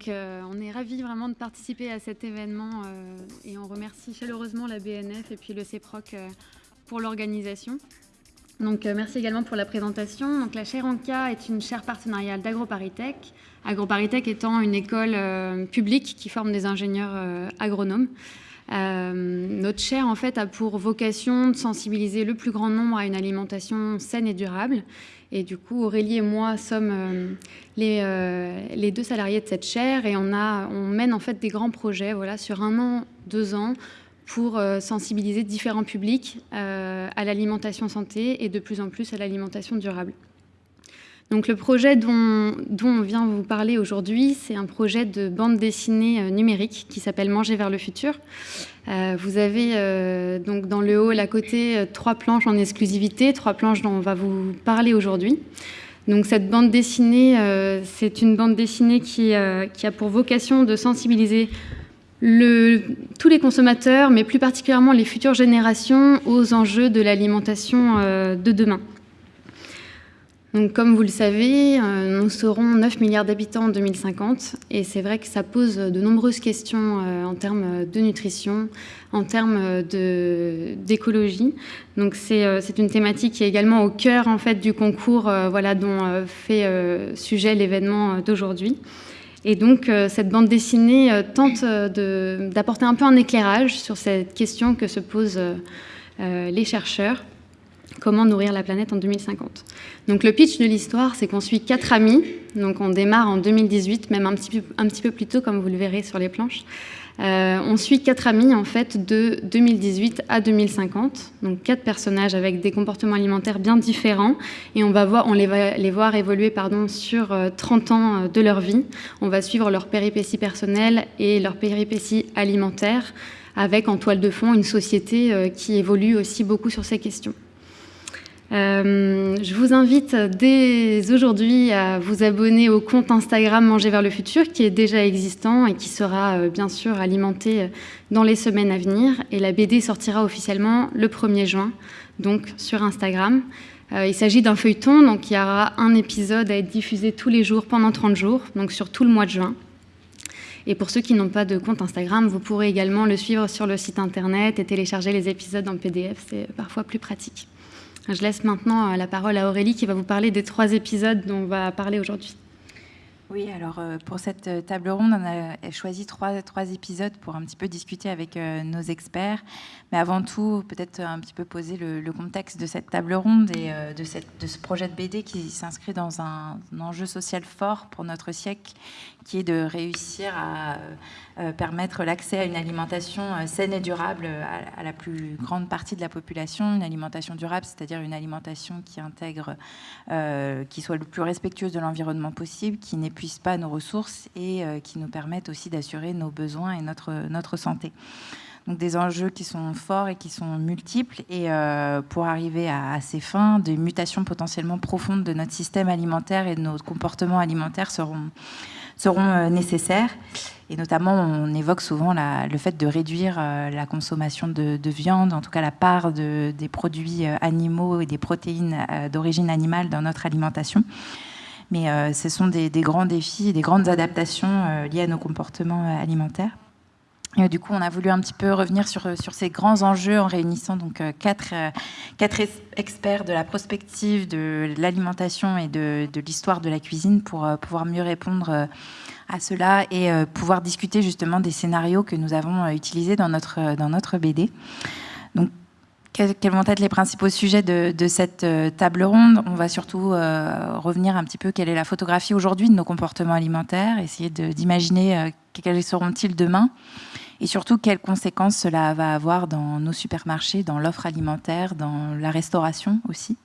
Donc on est ravis vraiment de participer à cet événement et on remercie chaleureusement la BNF et puis le CEPROC pour l'organisation. Donc, merci également pour la présentation. La chaire ANCA est une chaire partenariale d'AgroParisTech. AgroParisTech étant une école publique qui forme des ingénieurs agronomes. Euh, notre chaire, en fait, a pour vocation de sensibiliser le plus grand nombre à une alimentation saine et durable. Et du coup, Aurélie et moi sommes euh, les, euh, les, deux salariés de cette chaire et on, a, on mène en fait des grands projets voilà, sur un an, deux ans pour sensibiliser différents publics à l'alimentation santé et de plus en plus à l'alimentation durable. Donc le projet dont, on vient vous parler aujourd'hui, c'est un projet de bande dessinée euh, numérique qui s'appelle Manger vers le futur. Euh, vous avez euh, donc dans le hall à côté trois planches en exclusivité, trois planches dont on va vous parler aujourd'hui. Cette bande dessinée, c'est une bande dessinée qui, a pour vocation de sensibiliser tous les consommateurs, mais plus particulièrement les futures générations, aux enjeux de l'alimentation de demain. Donc, comme vous le savez, euh, nous serons 9 milliards d'habitants en 2050 et c'est vrai que ça pose de nombreuses questions euh, en termes de nutrition, en termes d'écologie. Donc c'est une thématique qui est également au cœur en fait, du concours voilà, dont fait sujet l'événement d'aujourd'hui. Et donc cette bande dessinée tente d'apporter un peu un éclairage sur cette question que se posent les chercheurs Comment nourrir la planète en 2050 Donc le pitch de l'histoire, c'est qu'on suit quatre amis. Donc on démarre en 2018, même un petit peu, plus tôt, comme vous le verrez sur les planches. Euh, on suit quatre amis en fait de 2018 à 2050, donc quatre personnages avec des comportements alimentaires bien différents, et on va voir, on les va les voir évoluer pardon sur 30 euh, ans euh, de leur vie. On va suivre leurs péripéties personnelles et leurs péripéties alimentaires, avec en toile de fond une société qui évolue aussi beaucoup sur ces questions. Euh, je vous invite dès aujourd'hui à vous abonner au compte Instagram Manger vers le futur qui est déjà existant et qui sera euh, bien sûr alimenté euh, dans les semaines à venir. Et la BD sortira officiellement le 1er juin, donc sur Instagram. il s'agit d'un feuilleton, donc il y aura un épisode à être diffusé tous les jours pendant 30 jours, donc sur tout le mois de juin. Et pour ceux qui n'ont pas de compte Instagram, vous pourrez également le suivre sur le site internet et télécharger les épisodes en PDF, c'est parfois plus pratique. Je laisse maintenant euh, la parole à Aurélie qui va vous parler des trois épisodes dont on va parler aujourd'hui. Oui, alors euh, pour cette euh, table ronde, on a choisi trois, trois épisodes pour un petit peu discuter avec nos experts. Mais avant tout, peut-être un petit peu poser le, contexte de cette table ronde et de, cette, de ce projet de BD qui s'inscrit dans un, un, enjeu social fort pour notre siècle, qui est de réussir à euh, permettre l'accès à une alimentation euh, saine et durable euh, à, la plus grande partie de la population. Une alimentation durable, c'est-à-dire une alimentation qui intègre, qui soit le plus respectueuse de l'environnement possible, qui n'épuise pas nos ressources et qui nous permette aussi d'assurer nos besoins et notre, notre santé. Donc des enjeux qui sont forts et qui sont multiples. Et pour arriver à, à, ces fins, des mutations potentiellement profondes de notre système alimentaire et de nos comportements alimentaires seront, seront nécessaires. Et notamment, on évoque souvent le fait de réduire euh, la consommation de, viande, en tout cas la part des produits euh, animaux et des protéines euh, d'origine animale dans notre alimentation. Mais ce sont des, grands défis, des grandes adaptations liées à nos comportements alimentaires. Et du coup, on a voulu un petit peu revenir sur, sur ces grands enjeux en réunissant donc quatre, quatre experts de la prospective, de l'alimentation et de, l'histoire de la cuisine pour pouvoir mieux répondre à cela et euh, pouvoir discuter justement des scénarios que nous avons euh, utilisés dans notre, euh, dans notre BD. Donc, quels vont être les principaux sujets de, cette table ronde? On va surtout revenir un petit peu quelle est la photographie aujourd'hui de nos comportements alimentaires, essayer d'imaginer quels seront-ils demain, et surtout quelles conséquences cela va avoir dans nos supermarchés, dans l'offre alimentaire, dans la restauration aussi.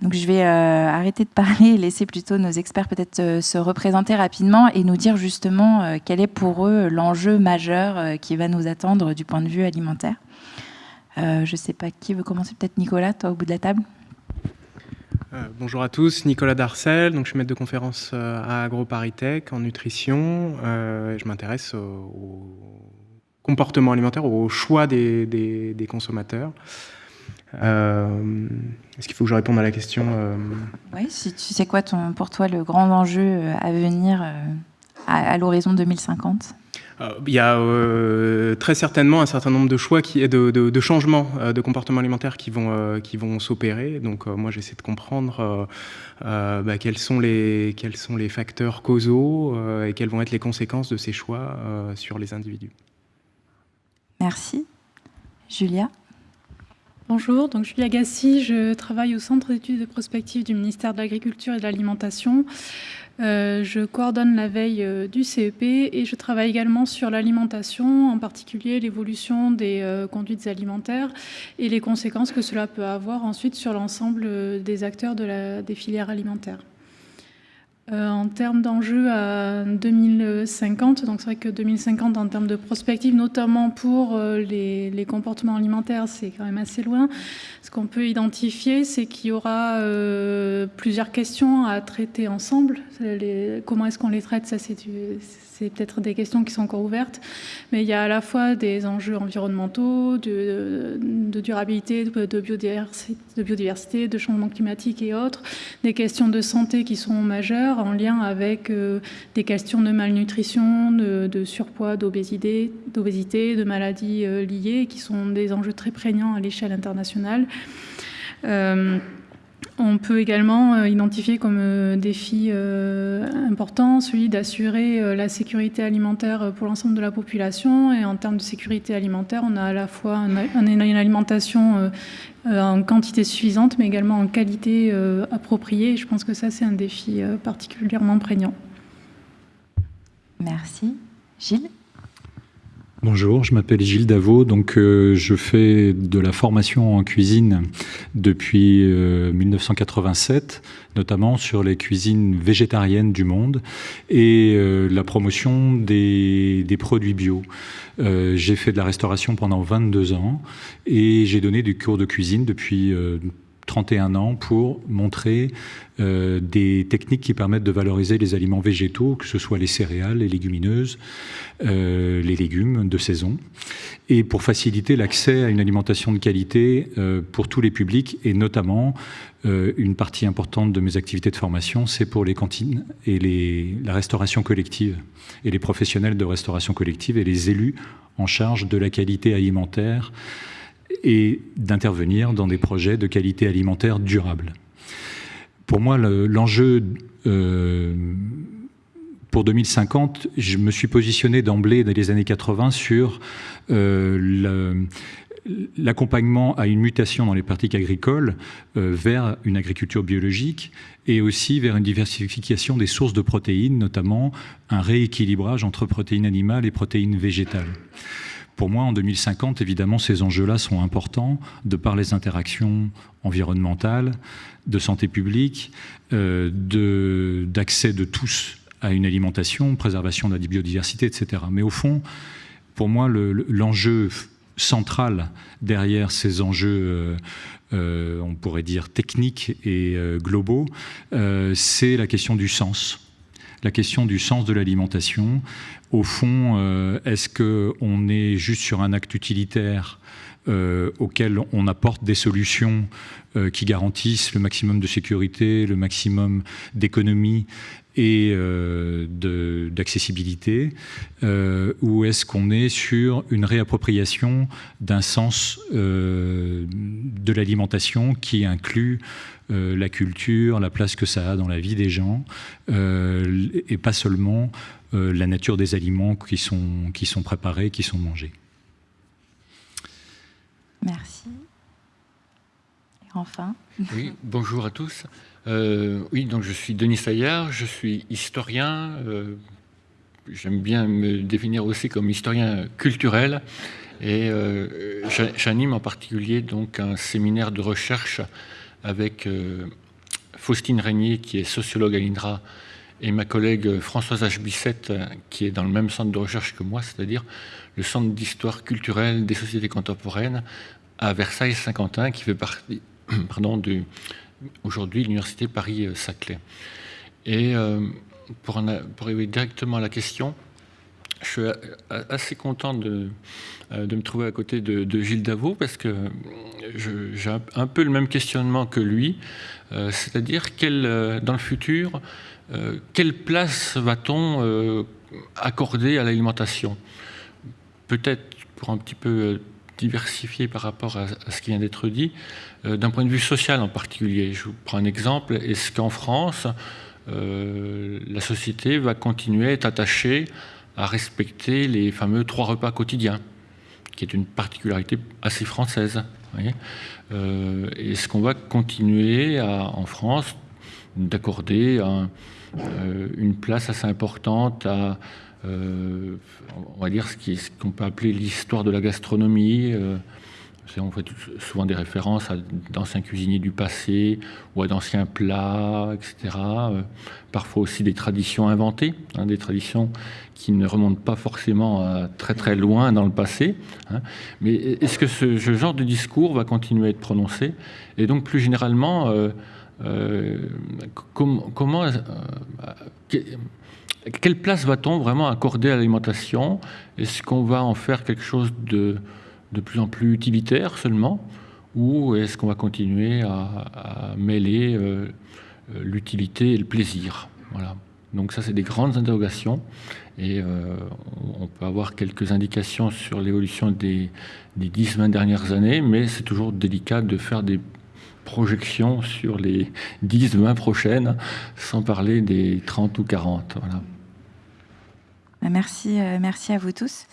Donc je vais euh, arrêter de parler et laisser plutôt nos experts peut-être euh, se représenter rapidement et nous dire justement euh, quel est pour eux l'enjeu majeur qui va nous attendre du point de vue alimentaire. je ne sais pas qui veut commencer, peut-être Nicolas, toi au bout de la table. bonjour à tous, Nicolas Darcel, donc je suis maître de conférence à AgroParisTech en nutrition. je m'intéresse au, comportement alimentaire, au choix des, des consommateurs. Euh, est-ce qu'il faut que je réponde à la question euh Oui, si tu sais quoi ton, pour toi le grand enjeu euh, à venir à, l'horizon 2050 il y a très certainement un certain nombre de choix, qui, de, de, changements de comportement alimentaire qui vont, qui vont s'opérer. Donc moi j'essaie de comprendre bah, quels, sont les, quels sont les facteurs causaux et quelles vont être les conséquences de ces choix sur les individus. Merci. Julia Bonjour, donc Julia Gassi, je travaille au Centre d'études de prospective du ministère de l'Agriculture et de l'Alimentation. Euh, je coordonne la veille euh, du CEP et je travaille également sur l'alimentation, en particulier l'évolution des euh, conduites alimentaires et les conséquences que cela peut avoir ensuite sur l'ensemble des acteurs des filières alimentaires. Euh, en termes d'enjeux à 2050, donc c'est vrai que 2050 en termes de prospective, notamment pour euh, les, comportements alimentaires, c'est quand même assez loin. Ce qu'on peut identifier, c'est qu'il y aura euh, plusieurs questions à traiter ensemble. comment est-ce qu'on les traite? Ça, c'est c'est peut-être des questions qui sont encore ouvertes, mais il y a à la fois des enjeux environnementaux, de, durabilité, de biodiversité, de changement climatique et autres, des questions de santé qui sont majeures en lien avec euh, des questions de malnutrition, de, surpoids, d'obésité, de maladies euh, liées, qui sont des enjeux très prégnants à l'échelle internationale. Euh, on peut également euh, identifier comme euh, défi euh, important celui d'assurer la sécurité alimentaire pour l'ensemble de la population. Et en termes de sécurité alimentaire, on a à la fois une alimentation en quantité suffisante, mais également en qualité appropriée. Et je pense que ça, c'est un défi particulièrement prégnant. Merci. Gilles? Bonjour, je m'appelle Gilles Davot, donc euh, je fais de la formation en cuisine depuis 1987, euh, notamment sur les cuisines végétariennes du monde et euh, la promotion des, des produits bio. j'ai fait de la restauration pendant 22 ans et j'ai donné du cours de cuisine depuis 31 ans pour montrer euh, des techniques qui permettent de valoriser les aliments végétaux, que ce soit les céréales, les légumineuses, euh, les légumes de saison, et pour faciliter l'accès à une alimentation de qualité euh, pour tous les publics, et notamment une partie importante de mes activités de formation, c'est pour les cantines et la restauration collective, et les professionnels de restauration collective et les élus en charge de la qualité alimentaire et d'intervenir dans des projets de qualité alimentaire durable. Pour moi, l'enjeu euh, pour 2050, je me suis positionné d'emblée dans les années 80 sur euh, l'accompagnement à une mutation dans les pratiques agricoles euh, vers une agriculture biologique et aussi vers une diversification des sources de protéines, notamment un rééquilibrage entre protéines animales et protéines végétales pour moi, en 2050, évidemment, ces enjeux-là sont importants de par les interactions environnementales, de santé publique, euh, d'accès de, tous à une alimentation, préservation de la biodiversité, etc. Mais au fond, pour moi, l'enjeu central derrière ces enjeux euh, euh, on pourrait dire techniques et globaux, c'est la question du sens la question du sens de l'alimentation. Au fond, euh, est-ce qu'on est juste sur un acte utilitaire euh, auquel on apporte des solutions euh, qui garantissent le maximum de sécurité, le maximum d'économie et d'accessibilité, ou est-ce qu'on est sur une réappropriation d'un sens de l'alimentation qui inclut euh, la culture, la place que ça a dans la vie des gens, euh, et pas seulement euh, la nature des aliments qui sont, qui sont préparés, qui sont mangés. Merci. Et enfin Oui, bonjour à tous. oui, donc je suis Denis Saillard, je suis historien. J'aime bien me définir aussi comme historien culturel. Et j'anime en particulier donc un séminaire de recherche avec euh, Faustine Régnier, qui est sociologue à l'INRA, et ma collègue Françoise H. Bissette, qui est dans le même centre de recherche que moi, c'est-à-dire le Centre d'histoire culturelle des sociétés contemporaines à Versailles-Saint-Quentin, qui fait partie pardon, de, aujourd'hui l'Université Paris-Saclay. Et euh, pour, pour arriver directement à la question, je suis assez content de, de me trouver à côté de, Gilles Davot parce que j'ai un peu le même questionnement que lui, c'est-à-dire dans le futur, quelle place va-t-on accorder à l'alimentation? Peut-être pour un petit peu diversifier par rapport à, ce qui vient d'être dit, d'un point de vue social en particulier. Je vous prends un exemple. Est-ce qu'en France, euh, la société va continuer à être attachée à respecter les fameux trois repas quotidiens, qui est une particularité assez française. Euh, est-ce qu'on va continuer en France d'accorder euh, une place assez importante à, on va dire, ce qu'on peut appeler l'histoire de la gastronomie on fait souvent des références à d'anciens cuisiniers du passé ou à d'anciens plats, etc. Euh, parfois aussi des traditions inventées, hein, des traditions qui ne remontent pas forcément très très loin dans le passé. Hein. Mais est-ce que ce, genre de discours va continuer à être prononcé? Et donc plus généralement, euh, euh, comment, quelle place va-t-on vraiment accorder à l'alimentation? Est-ce qu'on va en faire quelque chose de de plus en plus utilitaire seulement ou est-ce qu'on va continuer à, mêler euh, euh, l'utilité et le plaisir? Voilà. Donc ça, c'est des grandes interrogations et euh, on peut avoir quelques indications sur l'évolution des, des 10-20 dernières années, mais c'est toujours délicat de faire des projections sur les 10-20 prochaines, sans parler des 30 ou 40. Voilà. Merci, merci à vous tous.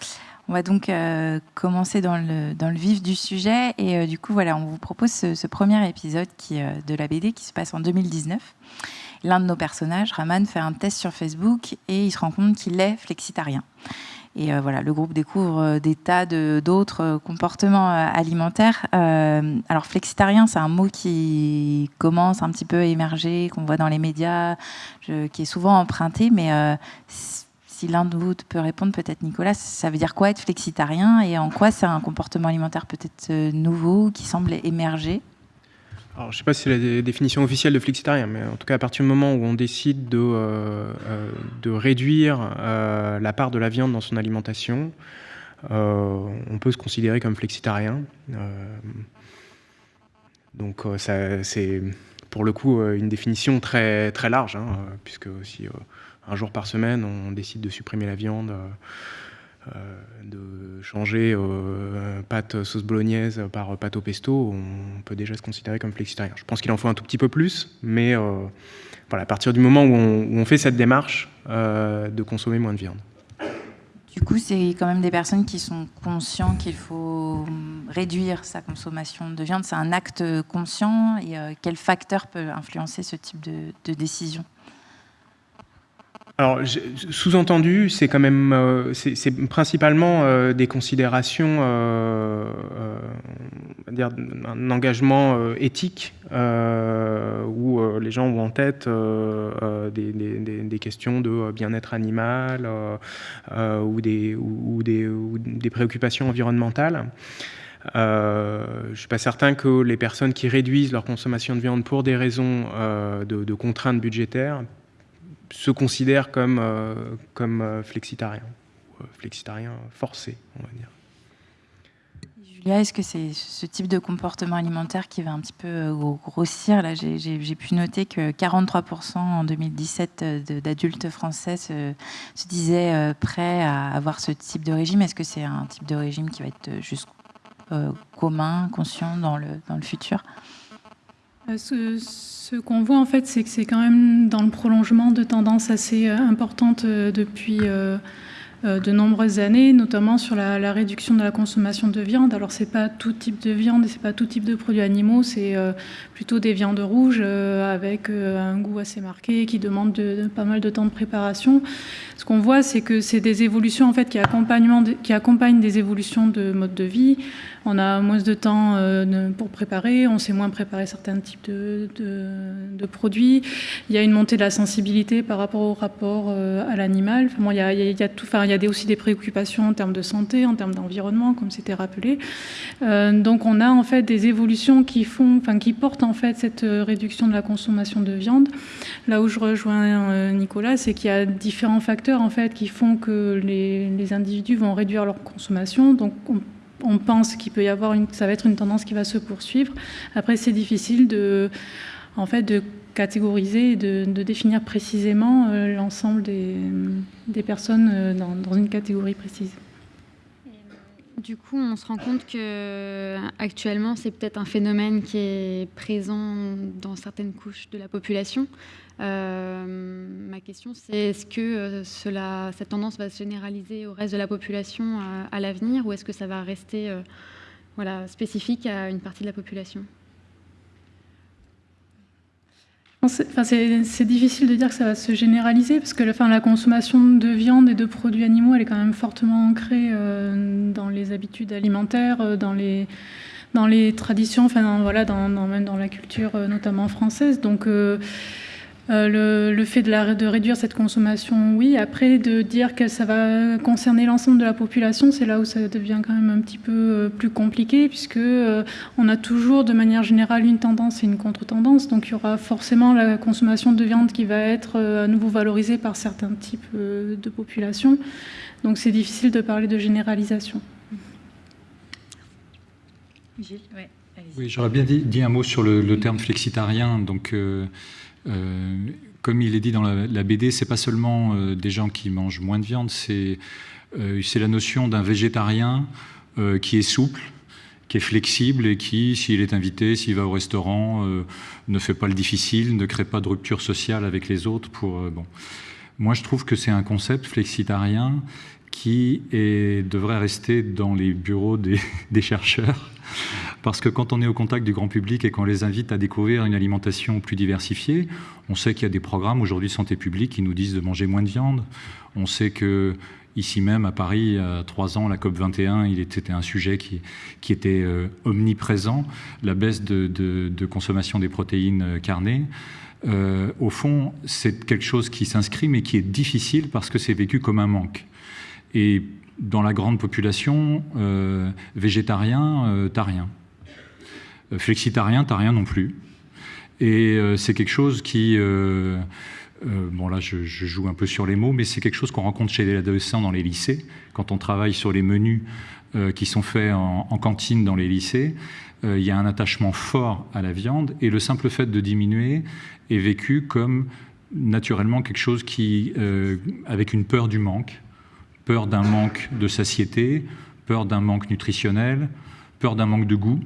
On va donc euh, commencer dans le, vif du sujet. Et euh, du coup, voilà, on vous propose ce, premier épisode qui, euh, de la BD qui se passe en 2019. L'un de nos personnages, Raman, fait un test sur Facebook et il se rend compte qu'il est flexitarien. Et voilà, le groupe découvre des tas d'autres comportements alimentaires. alors, flexitarien, c'est un mot qui commence un petit peu à émerger, qu'on voit dans les médias, qui est souvent emprunté, mais si l'un de vous peut répondre, peut-être Nicolas, ça veut dire quoi être flexitarien et en quoi c'est un comportement alimentaire peut-être euh, nouveau qui semble émerger? Alors, je ne sais pas si c'est la définition officielle de flexitarien, mais en tout cas, à partir du moment où on décide de, euh, euh, de réduire la part de la viande dans son alimentation, on peut se considérer comme flexitarien. donc, c'est pour le coup une définition très, très large, hein, puisque aussi un jour par semaine, on décide de supprimer la viande, euh, euh, de changer euh, pâte sauce bolognaise par pâte au pesto, on peut déjà se considérer comme flexitarien. Je pense qu'il en faut un tout petit peu plus, mais voilà, à partir du moment où on, fait cette démarche de consommer moins de viande. Du coup, c'est quand même des personnes qui sont conscients qu'il faut réduire sa consommation de viande. C'est un acte conscient. Et quel facteur peut influencer ce type de décision? Alors, sous-entendu, c'est quand même, euh, principalement euh, des considérations, euh, dire un engagement éthique où les gens ont en tête des, questions de bien-être animal ou, des, ou, des, préoccupations environnementales. je ne suis pas certain que les personnes qui réduisent leur consommation de viande pour des raisons de contraintes budgétaires se considèrent comme, euh, comme euh, flexitarien, euh, flexitarien forcé, on va dire. Julia, est-ce que c'est ce type de comportement alimentaire qui va un petit peu grossir? Là, j'ai pu noter que 43% en 2017 d'adultes français se, se, disaient prêts à avoir ce type de régime. Est-ce que c'est un type de régime qui va être juste commun, conscient dans le, dans le futur? Ce, ce qu'on voit en fait, c'est que c'est quand même dans le prolongement de tendances assez euh, importantes euh, depuis euh, de nombreuses années, notamment sur la, réduction de la consommation de viande. Alors c'est pas tout type de viande et c'est pas tout type de produits animaux, c'est plutôt des viandes rouges avec un goût assez marqué qui demandent de, pas mal de temps de préparation. Ce qu'on voit, c'est que c'est des évolutions en fait qui accompagnent des évolutions de mode de vie on a moins de temps euh, pour préparer, on sait moins préparer certains types de, produits. Il y a une montée de la sensibilité par rapport au rapport euh, à l'animal. Enfin, il, y a, tout, il y a aussi des préoccupations en termes de santé, en termes d'environnement, comme c'était rappelé. donc on a en fait des évolutions qui font, enfin qui portent en fait cette réduction de la consommation de viande. Là où je rejoins Nicolas, c'est qu'il y a différents facteurs en fait qui font que les, les individus vont réduire leur consommation. Donc on on pense qu'il peut y avoir une, ça va être une tendance qui va se poursuivre. Après, c'est difficile de, en fait, de catégoriser et de, définir précisément euh, l'ensemble des, personnes euh, dans, une catégorie précise. Du coup, on se rend compte que actuellement, c'est peut-être un phénomène qui est présent dans certaines couches de la population. Euh, ma question, c'est est-ce que euh, cela, cette tendance va se généraliser au reste de la population euh, à, l'avenir ou est-ce que ça va rester voilà, spécifique à une partie de la population? C'est difficile de dire que ça va se généraliser parce que la consommation de viande et de produits animaux, elle est quand même fortement ancrée dans les habitudes alimentaires, dans les, dans les traditions, enfin voilà, même dans la culture notamment française. Donc le, fait de, réduire cette consommation, oui. Après, de dire que ça va concerner l'ensemble de la population, c'est là où ça devient quand même un petit peu euh, plus compliqué, puisque euh, on a toujours, de manière générale, une tendance et une contre-tendance. Donc, il y aura forcément la consommation de viande qui va être à nouveau valorisée par certains types de populations. Donc, c'est difficile de parler de généralisation. oui, j'aurais bien dit, un mot sur le, terme flexitarien. Donc, euh, comme il est dit dans la, la BD, c'est pas seulement euh, des gens qui mangent moins de viande, c'est euh, la notion d'un végétarien qui est souple, qui est flexible et qui, s'il est invité, s'il va au restaurant, ne fait pas le difficile, ne crée pas de rupture sociale avec les autres. Pour, bon. Moi, je trouve que c'est un concept flexitarien qui devrait rester dans les bureaux des chercheurs parce que quand on est au contact du grand public et qu'on les invite à découvrir une alimentation plus diversifiée, on sait qu'il y a des programmes aujourd'hui de santé publique qui nous disent de manger moins de viande. On sait que ici même à Paris, il y a trois ans, la COP 21, il était un sujet qui, était euh, omniprésent, la baisse de, consommation des protéines euh, carnées. Euh, au fond, c'est quelque chose qui s'inscrit, mais qui est difficile parce que c'est vécu comme un manque. Et dans la grande population, euh, végétarien, t'as rien. Euh, flexitarien, t'as rien non plus. Et c'est quelque chose qui... bon là, je, joue un peu sur les mots, mais c'est quelque chose qu'on rencontre chez les adolescents dans les lycées, quand on travaille sur les menus qui sont faits en, cantine dans les lycées. Il y a un attachement fort à la viande, et le simple fait de diminuer est vécu comme naturellement quelque chose qui, avec une peur du manque, peur d'un manque de satiété, peur d'un manque nutritionnel, peur d'un manque de goût,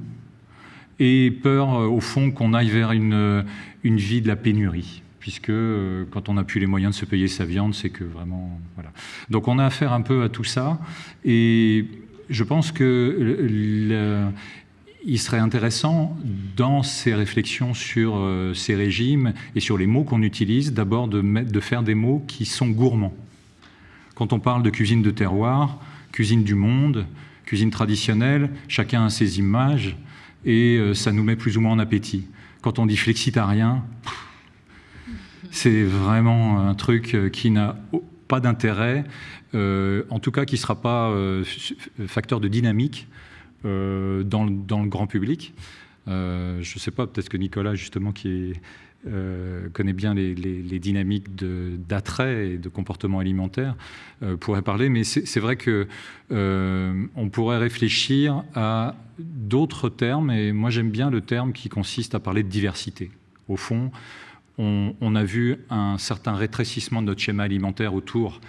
et peur, euh, au fond, qu'on aille vers une, euh, une vie de la pénurie puisque euh, quand on n'a plus les moyens de se payer sa viande, c'est que vraiment... Voilà. Donc on a affaire un peu à tout ça, et je pense que serait intéressant, dans ces réflexions sur ces régimes et sur les mots qu'on utilise, d'abord de, de faire des mots qui sont gourmands. Quand on parle de cuisine de terroir, cuisine du monde, cuisine traditionnelle, chacun a ses images et euh, ça nous met plus ou moins en appétit. Quand on dit flexitarien, c'est vraiment un truc euh, qui n'a pas d'intérêt, euh, en tout cas qui ne sera pas facteur de dynamique dans, le grand public. je ne sais pas, peut-être que Nicolas, justement, qui est euh, connaît bien les, dynamiques d'attrait et de comportement alimentaire, euh, pourrait parler. Mais c'est vrai que euh, on pourrait réfléchir à d'autres termes. Et moi, j'aime bien le terme qui consiste à parler de diversité. Au fond, on, on, a vu un certain rétrécissement de notre schéma alimentaire autour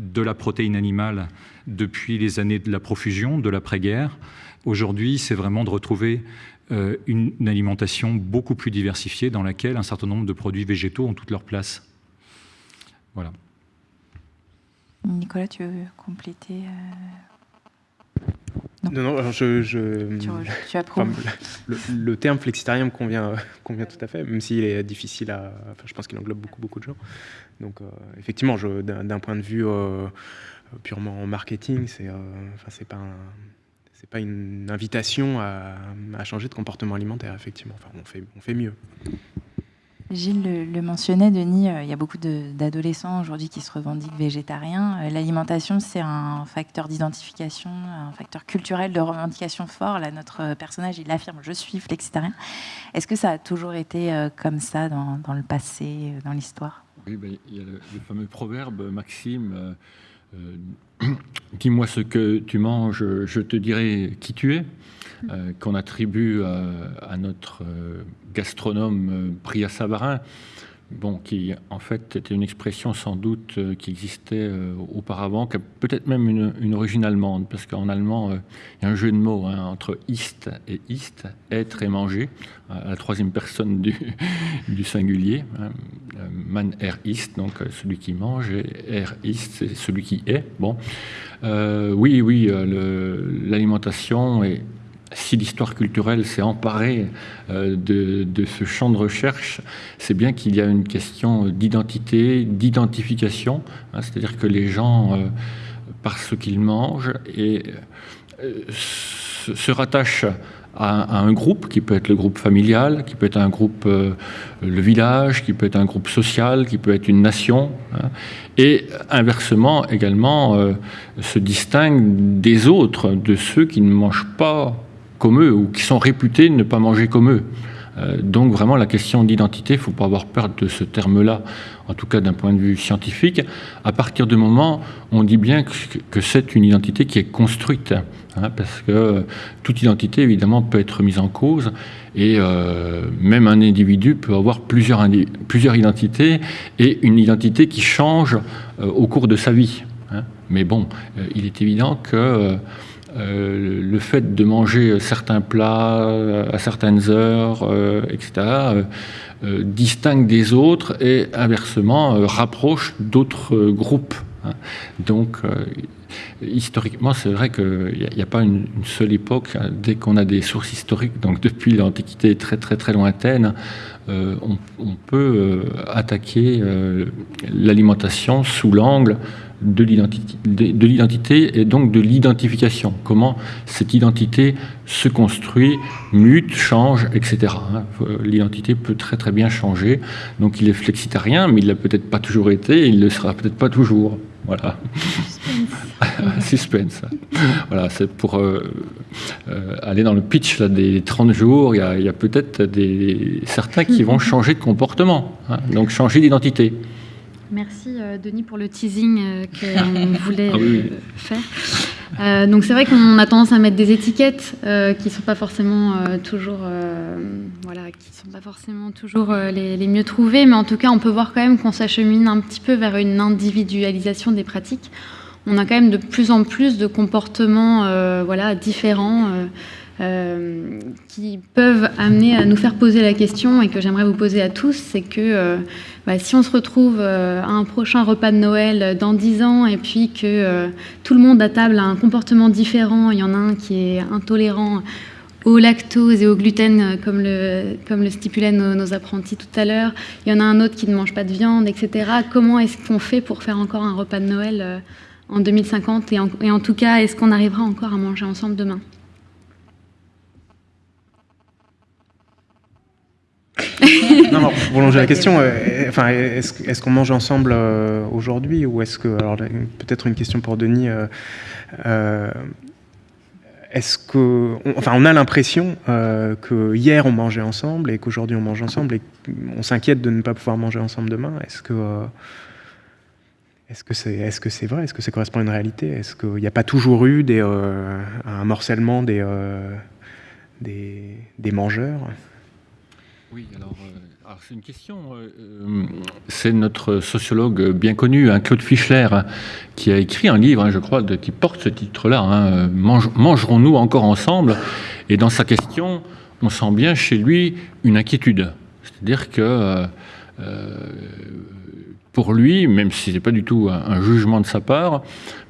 de la protéine animale depuis les années de la profusion, de l'après-guerre. Aujourd'hui, c'est vraiment de retrouver euh, une, alimentation beaucoup plus diversifiée dans laquelle un certain nombre de produits végétaux ont toute leur place. Voilà. Nicolas, tu veux compléter euh, non. non, alors je, je tu, approuves. le, terme flexitarien me convient, convient tout à fait, même s'il est difficile à. Enfin, je pense qu'il englobe beaucoup, beaucoup de gens. Donc, euh, effectivement, d'un point de vue purement marketing, c'est enfin, c'est pas un c'est pas une invitation à, changer de comportement alimentaire, effectivement. Enfin, on fait, on fait mieux. Gilles le, mentionnait, Denis, euh, il y a beaucoup d'adolescents aujourd'hui qui se revendiquent végétariens. Euh, l'alimentation, c'est un facteur d'identification, un facteur culturel de revendication fort. Là, notre personnage, il affirme « je suis flexitarien ». Est-ce que ça a toujours été euh, comme ça dans, le passé, dans l'histoire? Oui, ben, il y a le, fameux proverbe, Maxime, dis-moi ce que tu manges, je te dirai qui tu es mmh. qu'on attribue à notre gastronome Priya euh, Savarin, bon, qui en fait était une expression sans doute euh, qui existait euh, auparavant, qui a peut-être même une, origine allemande, parce qu'en allemand, il y a un jeu de mots hein, entre ist et ist, être et manger, la troisième personne du, du singulier. Hein. Man er ist, donc celui qui mange, et er ist, c'est celui qui est. Bon, oui, oui, l'alimentation est si l'histoire culturelle s'est emparée euh, de, ce champ de recherche, c'est bien qu'il y a une question d'identité, d'identification, hein, c'est-à-dire que les gens, euh, par ce qu'ils mangent, euh, se, rattachent à, un groupe, qui peut être le groupe familial, qui peut être un groupe, le village, qui peut être un groupe social, qui peut être une nation, hein, et inversement également se distinguent des autres, de ceux qui ne mangent pas comme eux ou qui sont réputés ne pas manger comme eux. Euh, donc vraiment la question d'identité, il ne faut pas avoir peur de ce terme-là, en tout cas d'un point de vue scientifique. À partir du moment, on dit bien que, c'est une identité qui est construite, hein, parce que toute identité évidemment peut être mise en cause, et euh, même un individu peut avoir plusieurs, identités, et une identité qui change euh, au cours de sa vie. Hein. Mais bon, il est évident que euh, le fait de manger certains plats euh, à certaines heures, euh, etc., distingue des autres et inversement rapproche d'autres groupes. Hein. Donc, historiquement, c'est vrai qu'il n'y a, pas une, seule époque. Hein. Dès qu'on a des sources historiques, donc depuis l'Antiquité très très très lointaine, on, peut attaquer l'alimentation sous l'angle de l'identité et donc de l'identification. Comment cette identité se construit, mute, change, etc. Hein. L'identité peut très très bien changer. Donc il est flexitarien, mais il l'a peut-être pas toujours été, et il le sera peut-être pas toujours. Voilà. Suspense. voilà, c'est pour euh, euh, aller dans le pitch là, des 30 jours. Il y a, peut-être certains qui vont changer de comportement, hein. donc changer d'identité. Merci euh, Denis pour le teasing euh, qu'on voulait ah euh, faire. donc c'est vrai qu'on a tendance à mettre des étiquettes qui sont pas forcément toujours, voilà, qui sont pas forcément toujours les, les, mieux trouvées, mais en tout cas on peut voir quand même qu'on s'achemine un petit peu vers une individualisation des pratiques. On a quand même de plus en plus de comportements, voilà, différents. Euh, qui peuvent amener à nous faire poser la question et que j'aimerais vous poser à tous, c'est que euh, bah, si on se retrouve euh, à un prochain repas de Noël dans 10 ans et puis que tout le monde à table a un comportement différent, il y en a un qui est intolérant au lactose et au gluten, comme le, comme le stipulaient nos, apprentis tout à l'heure. Il y en a un autre qui ne mange pas de viande, etc. Comment est-ce qu'on fait pour faire encore un repas de Noël en 2050 et et en tout cas, est-ce qu'on arrivera encore à manger ensemble demain? non, non, pour prolonger la question, euh, enfin, est-ce qu'on mange ensemble euh, aujourd'hui ou est-ce que, alors peut-être une question pour Denis, euh, est-ce que, enfin, on a l'impression que hier on mangeait ensemble et qu'aujourd'hui on mange ensemble et on s'inquiète de ne pas pouvoir manger ensemble demain? Est-ce que est-ce que c'est est -ce c'est vrai? Est-ce que ça correspond à une réalité? Est-ce qu'il n'y a pas toujours eu des, un morcellement des, des, des mangeurs? Oui, alors, euh, c'est une question. Euh, euh, c'est notre sociologue bien connu, hein, Claude Fischler, qui a écrit un livre, hein, je crois, qui porte ce titre-là, hein, Mangerons-nous encore ensemble? Et dans sa question, on sent bien chez lui une inquiétude. C'est-à-dire que pour lui, même si ce n'est pas du tout un, jugement de sa part,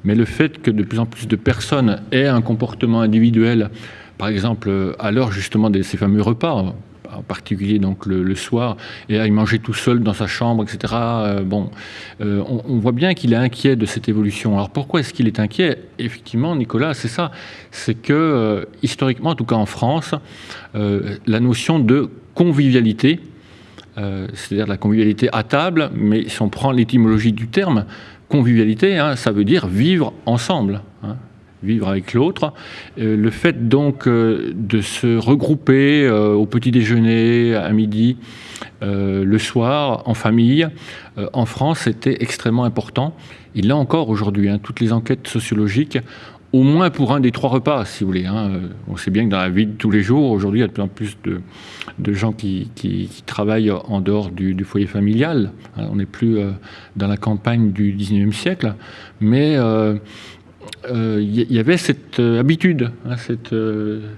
mais le fait que de plus en plus de personnes aient un comportement individuel, par exemple à l'heure justement de ces fameux repas, en particulier donc le, soir, et à y manger tout seul dans sa chambre, etc. Euh, bon, euh, on, voit bien qu'il est inquiet de cette évolution. Alors pourquoi est-ce qu'il est inquiet? Effectivement, Nicolas, c'est ça. C'est que, euh, historiquement, en tout cas en France, la notion de convivialité c'est-à-dire la convivialité à table, mais si on prend l'étymologie du terme, convivialité, hein, ça veut dire vivre ensemble. Hein, vivre avec l'autre. le fait donc de se regrouper au petit déjeuner, à midi, le soir, en famille, en France, c'était extrêmement important. Il l'est encore aujourd'hui. Hein, toutes les enquêtes sociologiques au moins pour un des trois repas, si vous voulez. Hein. On sait bien que dans la vie de tous les jours, aujourd'hui, il y a de plus en plus de, gens qui, travaillent en dehors du, foyer familial. Hein. On n'est plus euh, dans la campagne du 19e siècle, mais euh, euh, il y avait cette habitude, hein, cette,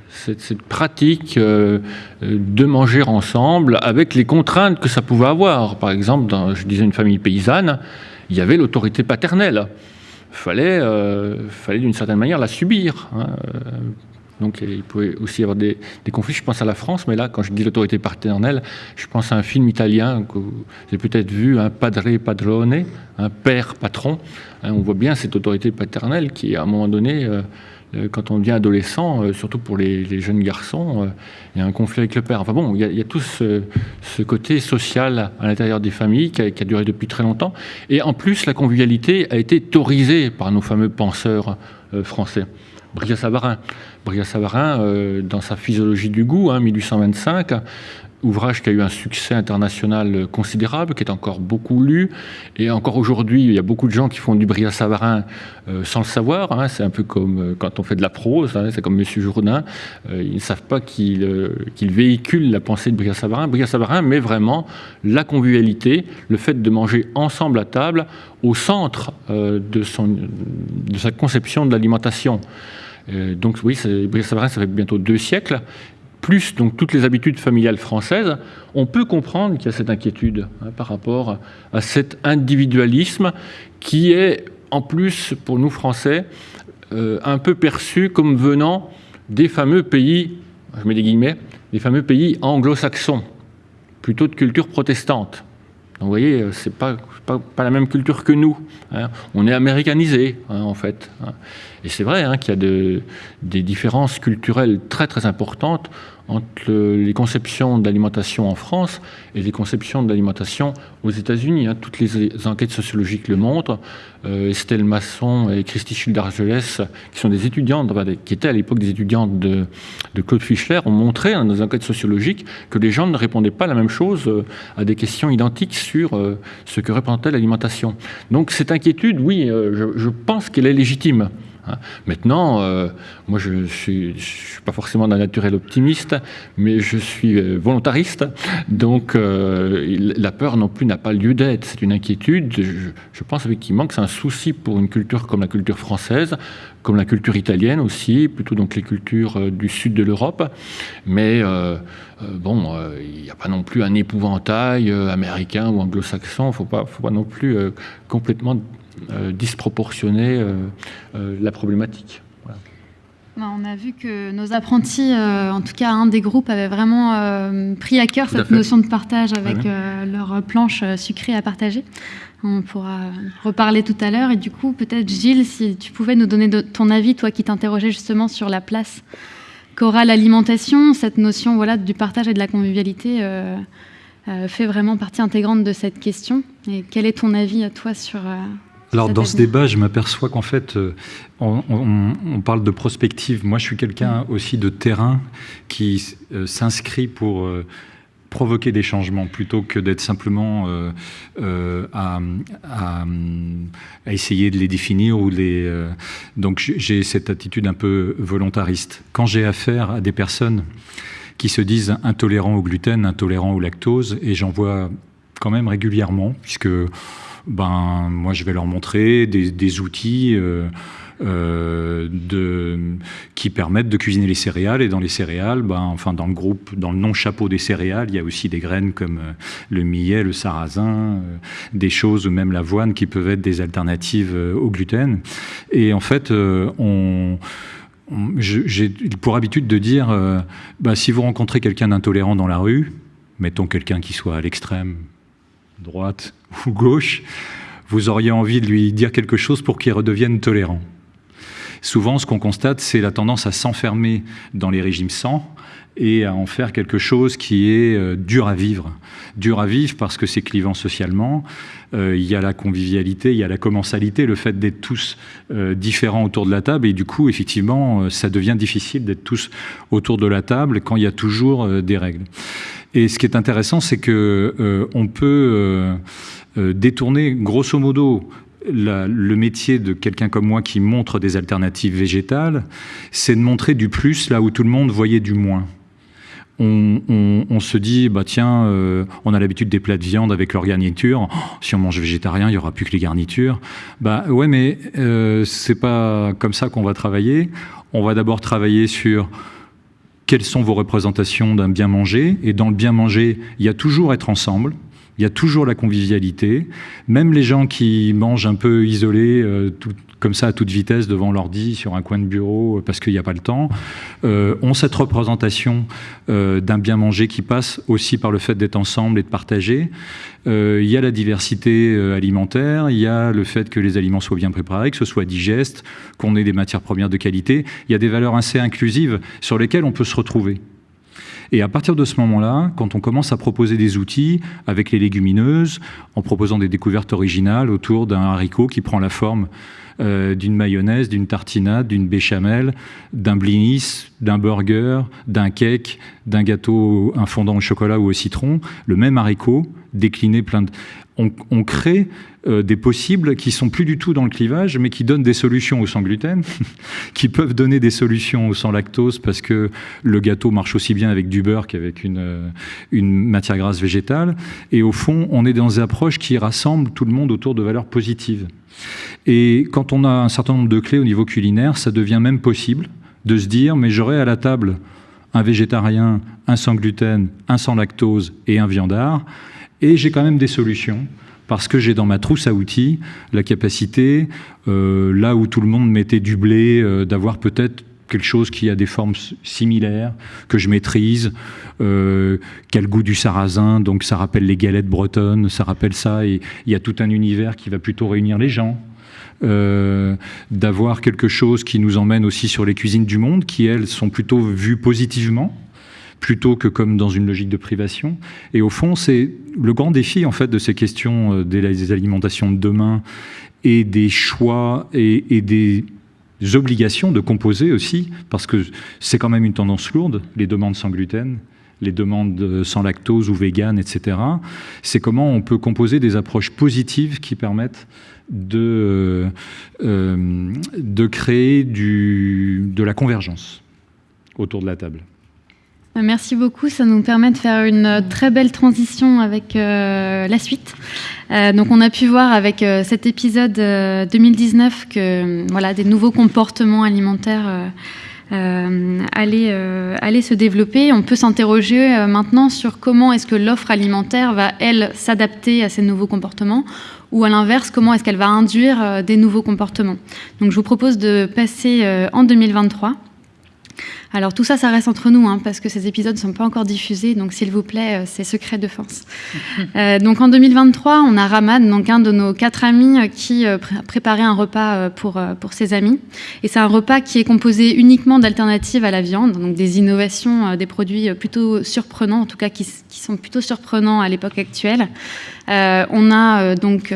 cette, pratique de manger ensemble avec les contraintes que ça pouvait avoir. Par exemple, dans, je disais, une famille paysanne, il y avait l'autorité paternelle fallait, euh, fallait d'une certaine manière la subir. Hein. Donc il pouvait aussi y avoir des, conflits. Je pense à la France, mais là, quand je dis l'autorité paternelle, je pense à un film italien que vous avez peut-être vu, un Padre Padrone, un père patron. Hein, on voit bien cette autorité paternelle qui, à un moment donné, euh, euh, quand on devient adolescent, euh, surtout pour les, jeunes garçons, il y a un conflit avec le père. Enfin bon, il y a, tout ce, côté social à l'intérieur des familles qui a, duré depuis très longtemps. Et en plus, la convivialité a été théorisée par nos fameux penseurs français. Bria-Savarin. Bria-Savarin, dans sa Physiologie du goût, hein, 1825, ouvrage qui a eu un succès international considérable, qui est encore beaucoup lu. Et encore aujourd'hui, il y a beaucoup de gens qui font du Bria-Savarin euh, sans le savoir. Hein. C'est un peu comme euh, quand on fait de la prose, hein. c'est comme M. Jourdain. Euh, ils ne savent pas qu'il véhicule la pensée de Bria-Savarin. Bria-Savarin met vraiment la convivialité, le fait de manger ensemble à table, au centre de, son, de sa conception de l'alimentation. Donc oui, ça fait bientôt deux siècles plus donc toutes les habitudes familiales françaises, on peut comprendre qu'il y a cette inquiétude hein, par rapport à cet individualisme qui est en plus pour nous Français euh, un peu perçu comme venant des fameux pays, je mets des guillemets, des fameux pays anglo-saxons, plutôt de culture protestante. Vous voyez, euh, c'est pas, pas, pas, la même culture que nous. Hein. On est américanisé, hein, en fait. Et c'est vrai qu'il y a de, des différences culturelles très très importantes entre les conceptions d'alimentation en France et les conceptions d'alimentation aux États-Unis. Hein. Toutes les enquêtes sociologiques le montrent. Euh, Estelle Masson et Christy Schilder-Argelès, qui sont des étudiantes, qui étaient à l'époque des étudiantes de, Claude Fischler, ont montré dans nos enquêtes sociologiques que les gens ne répondaient pas la même chose euh, à des questions identiques sur euh, ce que représentait l'alimentation. Donc cette inquiétude, oui, je pense qu'elle est légitime. Hein. Maintenant, euh, moi je ne suis, pas forcément d'un naturel optimiste, mais je suis euh, volontariste, donc euh, la peur non plus n'a pas lieu d'être, c'est une inquiétude. Je, pense effectivement que c'est un souci pour une culture comme la culture française, comme la culture italienne aussi, plutôt donc les cultures du sud de l'Europe, mais bon, il n'y a pas non plus un épouvantail américain ou anglo-saxon, il ne faut pas, non plus complètement disproportionner euh, euh, la problématique. On a vu que nos apprentis, en tout cas un des groupes, avait vraiment pris à cœur cette notion de partage avec leur planche sucrée à partager. On pourra reparler tout à l'heure. Et du coup, peut-être Gilles, si tu pouvais nous donner ton avis, toi qui t'interrogeais justement sur la place qu'aura l'alimentation, cette notion voilà, du partage et de la convivialité fait vraiment partie intégrante de cette question. Et quel est ton avis à toi sur, alors dans ce débat, je m'aperçois qu'en fait, euh, on, parle de prospective. Moi, je suis quelqu'un aussi de terrain qui euh, s'inscrit pour euh, provoquer des changements plutôt que d'être simplement à, essayer de les définir ou les. donc j'ai cette attitude un peu volontariste. Quand j'ai affaire à des personnes qui se disent intolérants au gluten, intolérants au lactose, et j'en vois quand même régulièrement, puisque ben, moi je vais leur montrer des, outils euh, euh, qui permettent de cuisiner les céréales. Et dans les céréales, ben, enfin dans le groupe, dans le non-chapeau des céréales, il y a aussi des graines comme euh, le millet, le sarrasin, des choses ou même l'avoine qui peuvent être des alternatives au gluten. Et en fait, on j'ai pour habitude de dire, ben, si vous rencontrez quelqu'un d'intolérant dans la rue, mettons quelqu'un qui soit à l'extrême, droite ou gauche, vous auriez envie de lui dire quelque chose pour qu'il redevienne tolérant. souvent ce qu'on constate, c'est la tendance à s'enfermer dans les régimes sans et à en faire quelque chose qui est euh, dur à vivre. Dur à vivre parce que c'est clivant socialement, euh, il y a la convivialité, il y a la commensalité, le fait d'être tous euh, différents autour de la table, et du coup, effectivement, ça devient difficile d'être tous autour de la table quand il y a toujours des règles. Et ce qui est intéressant, c'est que on peut détourner, grosso modo, le métier de quelqu'un comme moi qui montre des alternatives végétales, c'est de montrer du plus là où tout le monde voyait du moins. On, se dit, bah tiens, euh, on a l'habitude des plats de viande avec leurs garnitures. Oh, si on mange végétarien, il y aura plus que les garnitures. Bah ouais, mais euh, c'est pas comme ça qu'on va travailler. On va d'abord travailler sur quelles sont vos représentations d'un bien manger. Et dans le bien manger, il y a toujours être ensemble il y a toujours la convivialité. Même les gens qui mangent un peu isolés, euh, comme ça à toute vitesse devant l'ordi sur un coin de bureau euh, parce qu'il n'y a pas le temps, euh, ont cette représentation d'un bien manger qui passe aussi par le fait d'être ensemble et de partager. il y a la diversité alimentaire, il y a le fait que les aliments soient bien préparés, que ce soit digeste, qu'on ait des matières premières de qualité. Il y a des valeurs assez inclusives sur lesquelles on peut se retrouver. Et à partir de ce moment-là, quand on commence à proposer des outils avec les légumineuses, en proposant des découvertes originales autour d'un haricot qui prend la forme euh, d'une mayonnaise, d'une tartinade, d'une béchamel, d'un blinis, d'un burger, d'un cake, d'un gâteau, un fondant au chocolat ou au citron, le même haricot décliné plein de... on crée euh, des possibles qui sont plus du tout dans le clivage, mais qui donnent des solutions au sans gluten, qui peuvent donner des solutions au sans lactose, parce que le gâteau marche aussi bien avec du beurre qu'avec une, euh, une matière grasse végétale. Et au fond, on est dans des approches qui rassemblent tout le monde autour de valeurs positives. Et quand on a un certain nombre de clés au niveau culinaire, ça devient même possible de se dire, mais j'aurai à la table un végétarien, un sans gluten, un sans lactose et un viandard, et j'ai quand même des solutions parce que j'ai dans ma trousse à outils la capacité, euh, là où tout le monde mettait du blé, euh, d'avoir peut-être quelque chose qui a des formes similaires, que je maîtrise, euh, quel goût du sarrasin, donc ça rappelle les galettes bretonnes, ça rappelle ça, et il y a tout un univers qui va plutôt réunir les gens. d'avoir quelque chose qui nous emmène aussi sur les cuisines du monde, qui elles sont plutôt vues positivement, plutôt que comme dans une logique de privation. Et au fond, c'est le grand défi en fait de ces questions euh, des alimentations de demain et des choix et, des obligations de composer aussi, parce que c'est quand même une tendance lourde, les demandes sans gluten, les demandes sans lactose ou vegan, etc. C'est comment on peut composer des approches positives qui permettent de, euh, de créer du, de la convergence autour de la table. Merci beaucoup, ça nous permet de faire une très belle transition avec euh, la suite. Euh, donc on a pu voir avec euh, cet épisode 2019 que voilà, des nouveaux comportements alimentaires allaient, allaient, se développer. On peut s'interroger maintenant sur comment est-ce que l'offre alimentaire va, elle, s'adapter à ces nouveaux comportements ou à l'inverse, comment est-ce qu'elle va induire des nouveaux comportements. Donc je vous propose de passer en 2023 alors tout ça, ça reste entre nous, hein, parce que ces épisodes ne sont pas encore diffusés, donc s'il vous plaît, euh, c'est secret de défense. Euh, donc en 2023, on a Ramad, donc un de nos quatre amis, euh, qui a préparait un repas pour, pour ses amis. Et c'est un repas qui est composé uniquement d'alternatives à la viande, donc des innovations, des produits plutôt surprenants, en tout cas qui, qui sont plutôt surprenants à l'époque actuelle. Euh, on a donc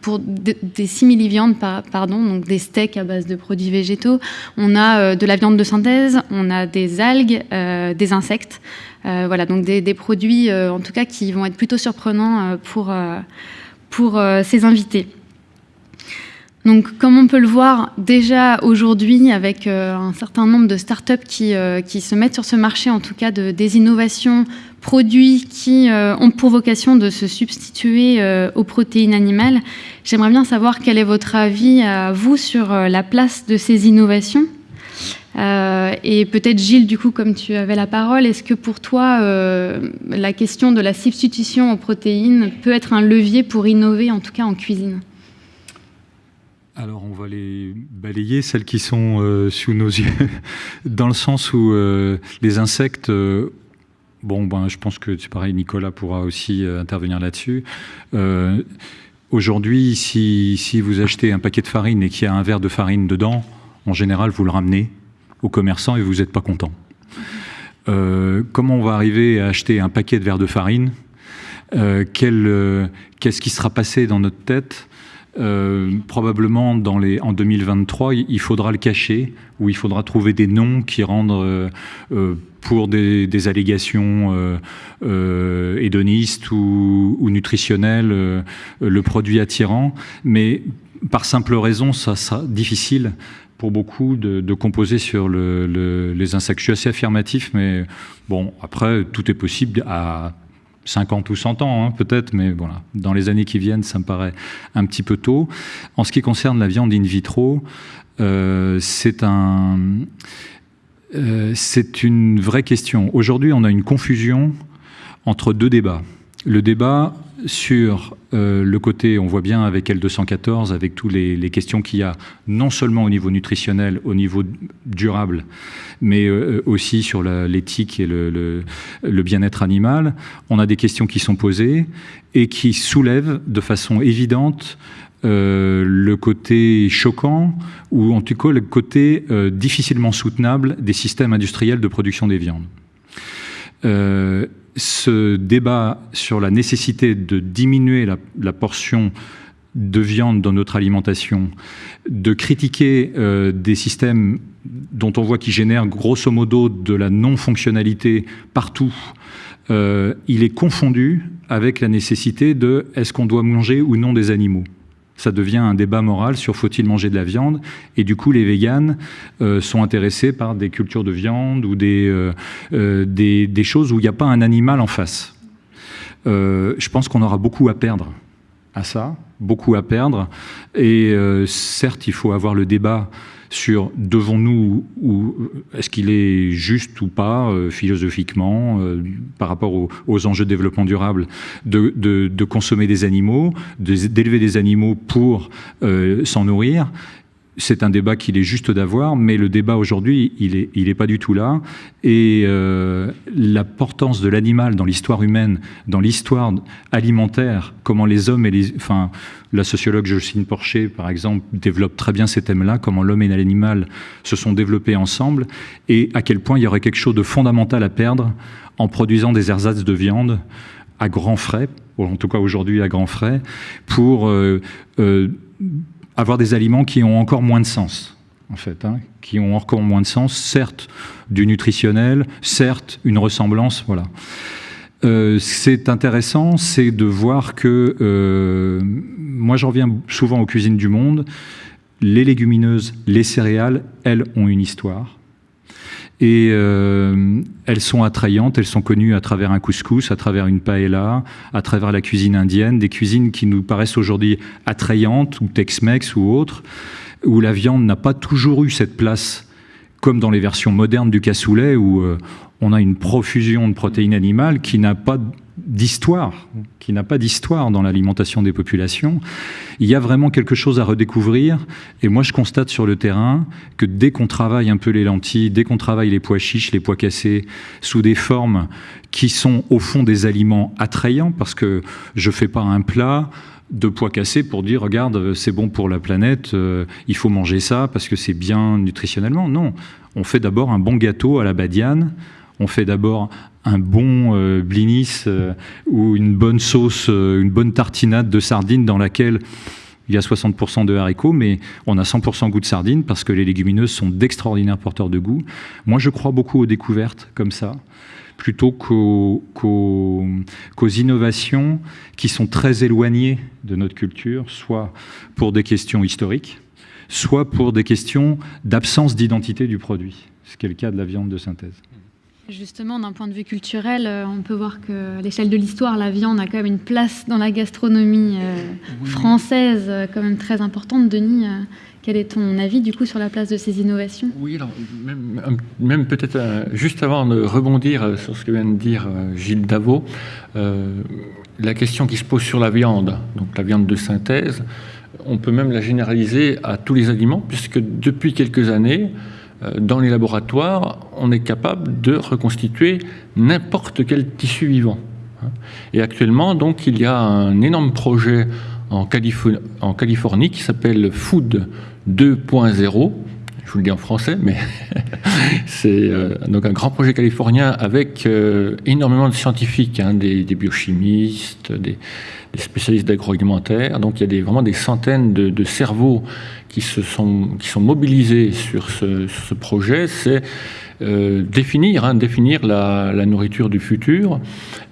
pour des simili-viandes, pardon, donc des steaks à base de produits végétaux. On a de la viande de synthèse, on a des algues, des insectes. voilà, donc des, produits en tout cas qui vont être plutôt surprenants pour, pour ces invités. Donc, comme on peut le voir déjà aujourd'hui avec un certain nombre de startups qui, qui se mettent sur ce marché, en tout cas de, des innovations produits qui euh, ont pour vocation de se substituer euh, aux protéines animales. J'aimerais bien savoir quel est votre avis à vous sur euh, la place de ces innovations. Et peut-être Gilles, du coup, comme tu avais la parole, est-ce que pour toi, la question de la substitution aux protéines peut être un levier pour innover, en tout cas en cuisine? Alors on va les balayer, celles qui sont sous nos yeux, dans le sens où les insectes Bon, ben, je pense que c'est pareil, Nicolas pourra aussi euh, intervenir là-dessus. Euh, aujourd'hui, si, vous achetez un paquet de farine et qu'il y a un verre de farine dedans, En général, vous le ramenez au commerçant et vous n'êtes pas content. Euh, comment on va arriver à acheter un paquet de verres de farine? Euh, euh, Qu'est-ce qui sera passé dans notre tête? Probablement en 2023, il faudra le cacher, ou il faudra trouver des noms qui rendent pour des, allégations hédonistes ou, ou nutritionnelles le produit attirant. Mais par simple raison, ça sera difficile pour beaucoup de, composer sur les insectes. Je suis assez affirmatif, mais bon, après, tout est possible à 50 ou 100 ans, hein, peut-être, mais voilà, dans les années qui viennent, ça me paraît un petit peu tôt. En ce qui concerne la viande in vitro, euh, euh, c'est une vraie question. Aujourd'hui, on a une confusion entre deux débats. Le débat sur euh, le côté, on voit bien avec L214, avec toutes les, questions qu'il y a, non seulement au niveau nutritionnel, au niveau durable, mais euh, aussi sur l'éthique et le, bien-être animal, on a des questions qui sont posées et qui soulèvent de façon évidente euh, le côté choquant ou en tout cas le côté difficilement soutenable des systèmes industriels de production des viandes ce débat sur la nécessité de diminuer la, portion de viande dans notre alimentation, de critiquer euh, des systèmes dont on voit qu'ils génèrent grosso modo de la non-fonctionnalité partout, euh, il est confondu avec la nécessité de est-ce qu'on doit manger ou non des animaux ça devient un débat moral sur faut-il manger de la viande et du coup les véganes euh, sont intéressés par des cultures de viande ou des, euh, euh, des, choses où il n'y a pas un animal en face. je pense qu'on aura beaucoup à perdre à ça, beaucoup à perdre et certes il faut avoir le débat sur devons-nous ou est-ce qu'il est juste ou pas euh, philosophiquement euh, par rapport aux, enjeux de développement durable de, consommer des animaux, d'élever des animaux pour euh, s'en nourrir c'est un débat qu'il est juste d'avoir, mais le débat aujourd'hui, il n'est il est pas du tout là. Et euh, l'importance de l'animal dans l'histoire humaine, dans l'histoire alimentaire, comment les hommes et les... Enfin, la sociologue Jocelyne Porcher, par exemple, développe très bien ces thèmes-là, comment l'homme et l'animal se sont développés ensemble, et à quel point il y aurait quelque chose de fondamental à perdre en produisant des ersatz de viande à grands frais, en tout cas aujourd'hui à grands frais, pour... Euh, euh, avoir des aliments qui ont encore moins de sens, en fait, hein, qui ont encore moins de sens, certes du nutritionnel, certes une ressemblance, voilà. Euh, c'est intéressant, c'est de voir que, euh, moi j'en reviens souvent aux cuisines du monde, les légumineuses, les céréales, elles ont une histoire. Et euh, elles sont attrayantes, elles sont connues à travers un couscous, à travers une paella, à travers la cuisine indienne, des cuisines qui nous paraissent aujourd'hui attrayantes, ou Tex-Mex ou autres, où la viande n'a pas toujours eu cette place, comme dans les versions modernes du cassoulet, où euh, on a une profusion de protéines animales qui n'a pas d'histoire, qui n'a pas d'histoire dans l'alimentation des populations. Il y a vraiment quelque chose à redécouvrir. Et moi, je constate sur le terrain que dès qu'on travaille un peu les lentilles, dès qu'on travaille les pois chiches, les pois cassés, sous des formes qui sont au fond des aliments attrayants, parce que je ne fais pas un plat de pois cassés pour dire regarde c'est bon pour la planète euh, il faut manger ça parce que c'est bien nutritionnellement non on fait d'abord un bon gâteau à la badiane on fait d'abord un bon euh, blinis euh, ou une bonne sauce, euh, une bonne tartinade de sardines dans laquelle il y a 60% de haricots, mais on a 100% goût de sardines parce que les légumineuses sont d'extraordinaires porteurs de goût. Moi, je crois beaucoup aux découvertes comme ça, plutôt qu'aux innovations qui sont très éloignées de notre culture, soit pour des questions historiques, soit pour des questions d'absence d'identité du produit, ce qui est le cas de la viande de synthèse. Justement, d'un point de vue culturel, euh, on peut voir qu'à l'échelle de l'histoire, la viande a quand même une place dans la gastronomie euh, française euh, quand même très importante. Denis, quel est ton avis du coup sur la place de ces innovations? Oui, alors même, peut-être juste avant de rebondir sur ce que vient de dire Gilles Davot, la question qui se pose sur la viande, donc la viande de synthèse, on peut même la généraliser à tous les aliments, puisque depuis quelques années, dans les laboratoires, on est capable de reconstituer n'importe quel tissu vivant. Et actuellement, donc, il y a un énorme projet en Californie, qui s'appelle Food 2.0. je vous le dis en français, mais c'est donc un grand projet californien avec énormément de scientifiques, hein, des, biochimistes, des, spécialistes d'agroalimentaire. Donc il y a vraiment des centaines de, cerveaux qui, se sont, qui sont mobilisés sur ce, projet. C'est euh, définir, hein, définir la, nourriture du futur.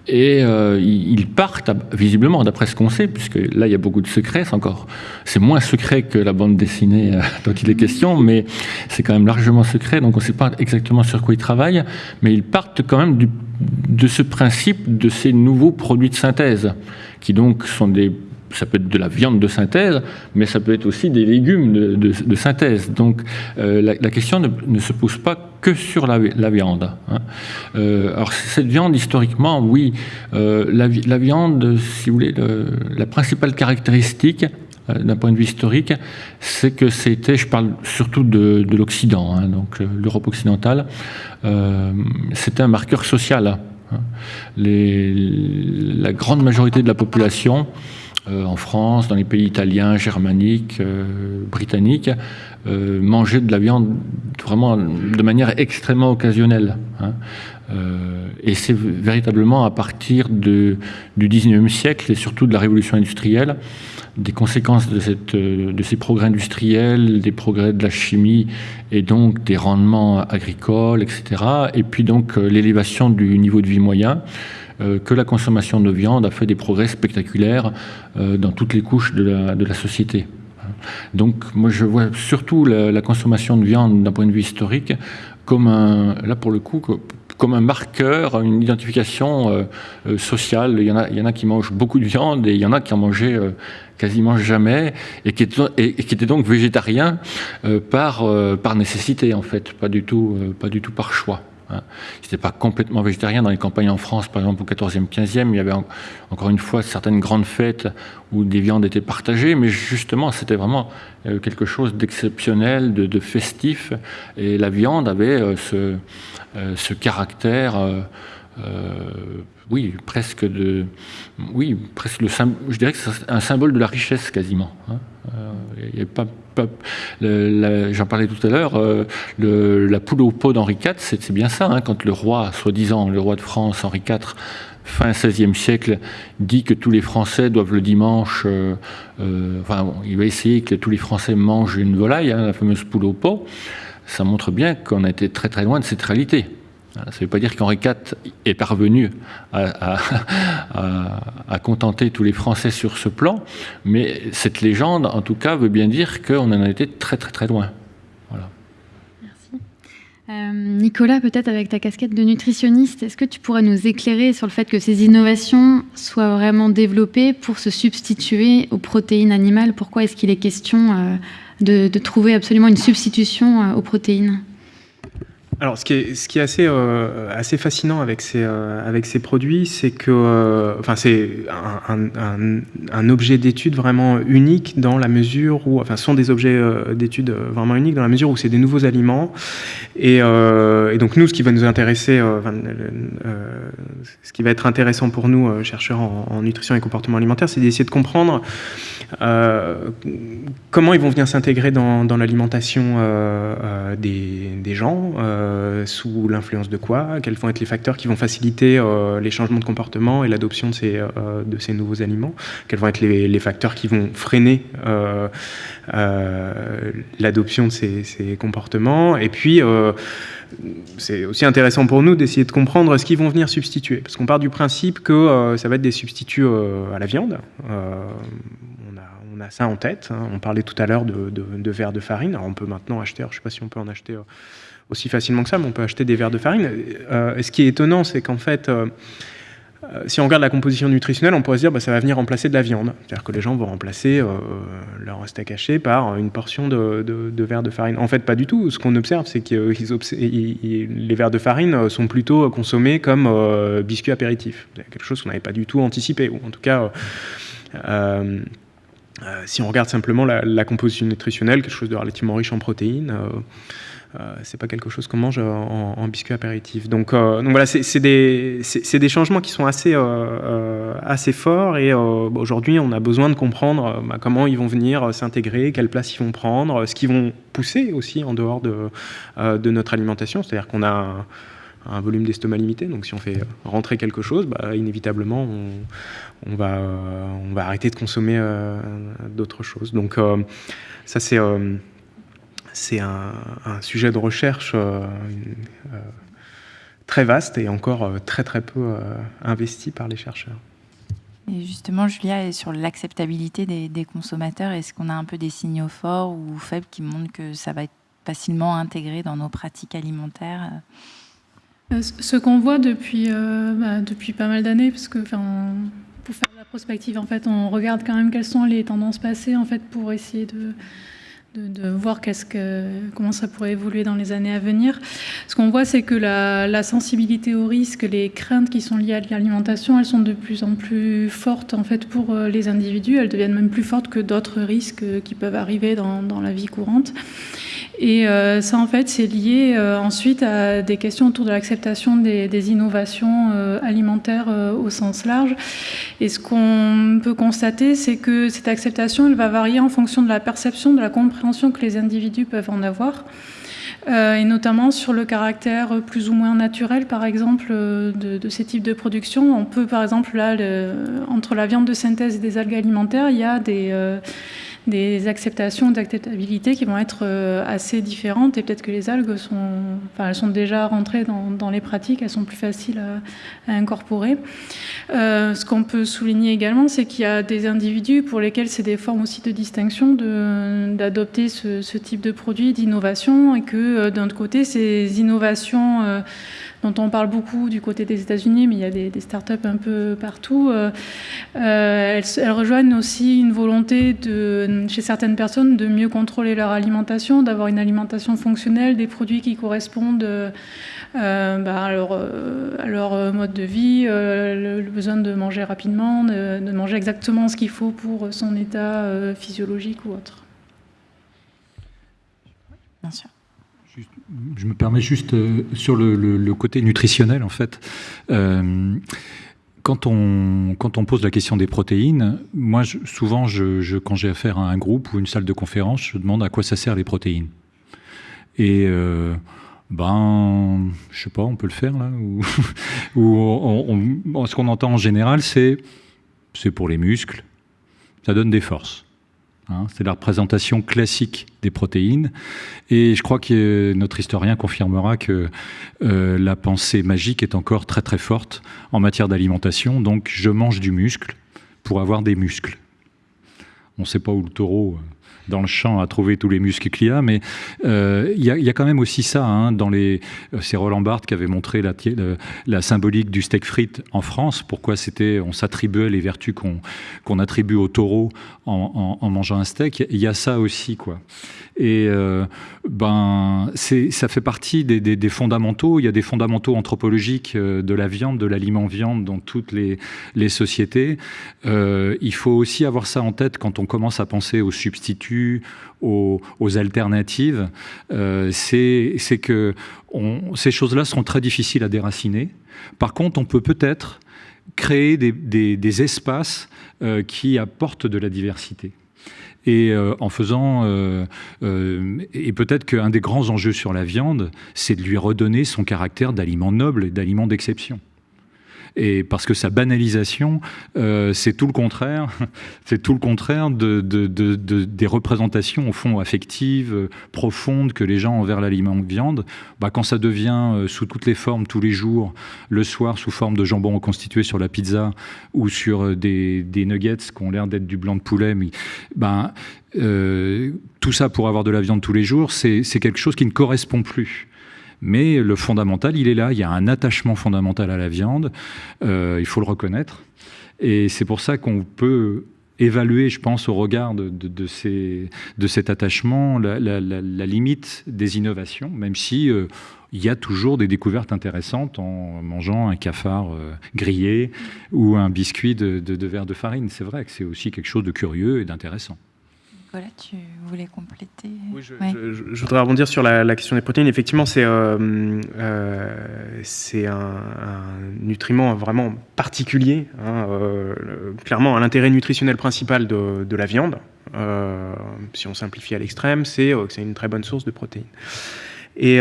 Et euh, ils partent, visiblement, d'après ce qu'on sait, puisque là, il y a beaucoup de secrets, c'est encore... C'est moins secret que la bande dessinée euh, dont il est question, mais c'est quand même largement secret, donc on ne sait pas exactement sur quoi ils travaillent, mais ils partent quand même de ce principe de ces nouveaux produits de synthèse, qui donc sont des ça peut être de la viande de synthèse, mais ça peut être aussi des légumes de, synthèse. Donc euh, la, question ne, se pose pas que sur la, viande. Hein. Euh, alors cette viande, historiquement, oui, euh, la, viande, si vous voulez, la principale caractéristique, d'un point de vue historique, c'est que c'était, je parle surtout de, l'Occident, hein, donc l'Europe occidentale, c'était un marqueur social. Hein. la grande majorité de la population euh, en France, dans les pays italiens, germaniques, euh, britanniques, euh, manger de la viande vraiment de manière extrêmement occasionnelle. Hein. et c'est véritablement à partir de, du 19e siècle et surtout de la révolution industrielle, des conséquences de, cette, de ces progrès industriels, des progrès de la chimie et donc des rendements agricoles, etc. Et puis donc l'élévation du niveau de vie moyen. Euh, que la consommation de viande a fait des progrès spectaculaires euh, dans toutes les couches de la, société. Donc moi je vois surtout la, consommation de viande d'un point de vue historique comme un, là pour le coup, comme un marqueur, une identification euh, sociale. Il y, en a, il y en a qui mangent beaucoup de viande et il y en a qui en mangeaient quasiment jamais et qui, étaient, donc végétariens par, par nécessité en fait, pas du tout, pas du tout par choix. Hein. N'étaient pas complètement végétariens. Dans les campagnes en France, par exemple, au 14e, 15e, il y avait encore une fois certaines grandes fêtes où des viandes étaient partagées, mais justement, c'était vraiment euh, quelque chose d'exceptionnel, de, festif. Et la viande avait euh, euh, ce caractère. Oui, presque de, oui, presque le, je dirais que c'est un symbole de la richesse quasiment. Hein. n'y avait pas J'en parlais tout à l'heure, euh, la poule au pot d'Henri IV, c'est bien ça, hein, quand le roi, soi-disant le roi de France, Henri IV, fin XVIe siècle, dit que tous les Français doivent le dimanche, euh, euh, enfin, il va essayer que tous les Français mangent une volaille, hein, la fameuse poule au pot, ça montre bien qu'on a été très très loin de cette réalité. Ça ne veut pas dire qu'Henri IV est parvenu à, contenter tous les Français sur ce plan, mais cette légende, en tout cas, veut bien dire qu'on en a été très très très loin. Voilà. Merci. Euh, Nicolas, peut-être avec ta casquette de nutritionniste, est-ce que tu pourrais nous éclairer sur le fait que ces innovations soient vraiment développées pour se substituer aux protéines animales? Pourquoi est-ce qu'il est question euh, de, trouver absolument une substitution euh, aux protéines? Alors, ce qui est, euh, assez fascinant avec ces, euh, avec ces produits, c'est que euh, c'est un, objet d'étude vraiment unique dans la mesure où, enfin, ce sont des objets d'étude vraiment uniques dans la mesure où c'est des nouveaux aliments. Et, donc, nous, ce qui va nous intéresser, ce qui va être intéressant pour nous, chercheurs en, nutrition et comportement alimentaire, c'est d'essayer de comprendre comment ils vont venir s'intégrer dans, l'alimentation des, gens. Sous l'influence de quoi, quels vont être les facteurs qui vont faciliter euh, les changements de comportement et l'adoption de, ces, euh, de ces nouveaux aliments, quels vont être les, facteurs qui vont freiner l'adoption de ces, comportements, et puis c'est aussi intéressant pour nous d'essayer de comprendre ce qu'ils vont venir substituer, parce qu'on part du principe que ça va être des substituts à la viande. On a, ça en tête. Hein. On parlait tout à l'heure de, de, verre de farine. Alors on peut maintenant acheter, je ne sais pas si on peut en acheter aussi facilement que ça, mais on peut acheter des verres de farine. Euh, et ce qui est étonnant, c'est qu'en fait, euh, euh, si on regarde la composition nutritionnelle, on pourrait se dire que bah, ça va venir remplacer de la viande. C'est-à-dire que les gens vont remplacer leur steak haché par une portion de, de, verre de farine. En fait, pas du tout. Ce qu'on observe, c'est que les verres de farine sont plutôt consommés comme biscuits apéritifs. Quelque chose qu'on n'avait pas du tout anticipé. Ou en tout cas, si on regarde simplement la, composition nutritionnelle, quelque chose de relativement riche en protéines, euh, c'est pas quelque chose qu'on mange en, biscuit apéritif. Donc, euh, voilà, c'est des, changements qui sont assez, euh, forts et aujourd'hui on a besoin de comprendre bah, comment ils vont venir s'intégrer, quelle place ils vont prendre, ce qu'ils vont pousser aussi en dehors de, notre alimentation. C'est-à-dire qu'on a un, volume d'estomac limité, donc si on fait rentrer quelque chose, bah, inévitablement on, va, on va arrêter de consommer d'autres choses. Donc ça c'est c'est un, sujet de recherche euh, euh, très vaste et encore euh, très très peu investi par les chercheurs. Et justement, Julia, sur l'acceptabilité des, consommateurs, est-ce qu'on a un peu des signaux forts ou faibles qui montrent que ça va être facilement intégré dans nos pratiques alimentaires? Ce qu'on voit depuis, bah, depuis pas mal d'années, parce que pour faire de la prospective, en fait, on regarde quand même quelles sont les tendances passées en fait, pour essayer de, de, voir qu'est-ce que, comment ça pourrait évoluer dans les années à venir. Ce qu'on voit, c'est que la, sensibilité au risque, les craintes qui sont liées à l'alimentation, elles sont de plus en plus fortes en fait pour euh, les individus. Elles deviennent même plus fortes que d'autres risques euh, qui peuvent arriver dans, dans la vie courante. Et euh, ça, en fait, c'est lié euh, ensuite à des questions autour de l'acceptation des, innovations euh, alimentaires au sens large. Et ce qu'on peut constater, c'est que cette acceptation, elle va varier en fonction de la perception, de la compréhension que les individus peuvent en avoir. et notamment sur le caractère plus ou moins naturel, par exemple, de, ces types de production. On peut, par exemple, là, entre la viande de synthèse et des algues alimentaires, il y a des des acceptations d'acceptabilité qui vont être euh, assez différentes et peut-être que les algues sont, déjà rentrées dans, les pratiques, elles sont plus faciles à, incorporer. Euh, ce qu'on peut souligner également, c'est qu'il y a des individus pour lesquels c'est des formes aussi de distinction d'adopter ce, ce, type de produit, d'innovation, et que euh, d'un autre côté, ces innovations dont on parle beaucoup du côté des États-Unis, mais il y a des, startups un peu partout. Euh, euh, elles, rejoignent aussi une volonté de, chez certaines personnes de mieux contrôler leur alimentation, d'avoir une alimentation fonctionnelle, des produits qui correspondent euh, bah, à, leur, mode de vie, le, besoin de manger rapidement, de, de manger exactement ce qu'il faut pour son état physiologique ou autre. Bien sûr je me permets juste euh, sur le, côté nutritionnel, en fait. Euh, quand on, pose la question des protéines, moi, souvent, je, quand j'ai affaire à un groupe ou une salle de conférence, je demande à quoi ça sert les protéines. Et euh, ben, je sais pas, on peut le faire là. Ou, ce qu'on entend en général, c'est c'est pour les muscles, ça donne des forces. Hein, c'est la représentation classique des protéines. Et je crois que notre historien confirmera que euh, la pensée magique est encore très très forte en matière d'alimentation. Donc je mange du muscle pour avoir des muscles. On ne sait pas où le taureau euh, dans le champ à trouver tous les muscles qu'il y a, mais euh, il y, a quand même aussi ça. Hein, dans les, euh, c'est Roland Barthes qui avait montré la, symbolique du steak frites en France. Pourquoi c'était, on s'attribuait les vertus qu'on qu'on attribue au taureau en, mangeant un steak. Il y a ça aussi, quoi. Et euh, ben, ça fait partie des, fondamentaux. Il y a des fondamentaux anthropologiques de la viande, de l'aliment viande dans toutes les, les sociétés. Il faut aussi avoir ça en tête quand on commence à penser aux substituts aux, alternatives, euh, c'est que ces choses-là sont très difficiles à déraciner. Par contre, on peut peut-être créer des, espaces euh, qui apportent de la diversité. Et euh, en faisant, et peut-être qu'un des grands enjeux sur la viande, c'est de lui redonner son caractère d'aliment noble et d'aliment d'exception et parce que sa banalisation, euh, c'est tout le contraire, c'est tout le contraire de, des représentations au fond affectives, euh, profondes que les gens ont envers l'aliment viande. Bah, quand ça devient euh, sous toutes les formes tous les jours, le soir sous forme de jambon reconstitué sur la pizza ou sur des, des nuggets qui ont l'air d'être du blanc de poulet, mais, bah, tout ça pour avoir de la viande tous les jours, c'est quelque chose qui ne correspond plus. Mais le fondamental, il est là. Il y a un attachement fondamental à la viande. Euh, il faut le reconnaître. Et c'est pour ça qu'on peut évaluer, je pense, au regard de, de, cet attachement, la, limite des innovations, même si euh, il y a toujours des découvertes intéressantes en mangeant un cafard euh, grillé ou un biscuit de, de verre de farine. C'est vrai que c'est aussi quelque chose de curieux et d'intéressant. Nicolas, tu voulais compléter Oui, je, voudrais rebondir sur la, question des protéines. Effectivement, c'est euh, c'est un, nutriment vraiment particulier. Hein, clairement, l'intérêt nutritionnel principal de, de la viande, si on simplifie à l'extrême, c'est que c'est une très bonne source de protéines. Et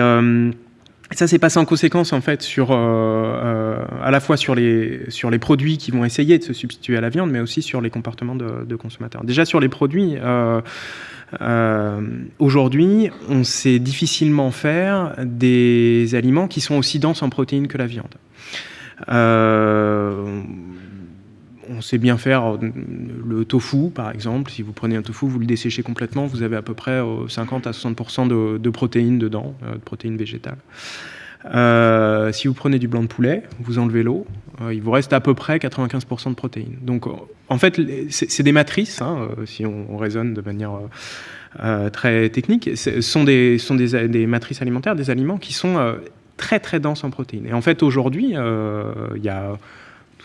ça s'est passé en conséquence en fait sur euh, euh, à la fois sur les sur les produits qui vont essayer de se substituer à la viande, mais aussi sur les comportements de, consommateurs. Déjà sur les produits. Euh, aujourd'hui, on sait difficilement faire des aliments qui sont aussi denses en protéines que la viande on sait bien faire euh, le tofu, par exemple. Si vous prenez un tofu, vous le desséchez complètement, vous avez à peu près 50 euh, à 60% de, protéines dedans, euh, de protéines végétales. si vous prenez du blanc de poulet, vous enlevez l'eau, il vous reste à peu près 95% de protéines. Donc, en fait, c'est des matrices, hein, si on, raisonne de manière très technique, ce sont, des, des, matrices alimentaires, des aliments qui sont très très denses en protéines. Et en fait, aujourd'hui, il y a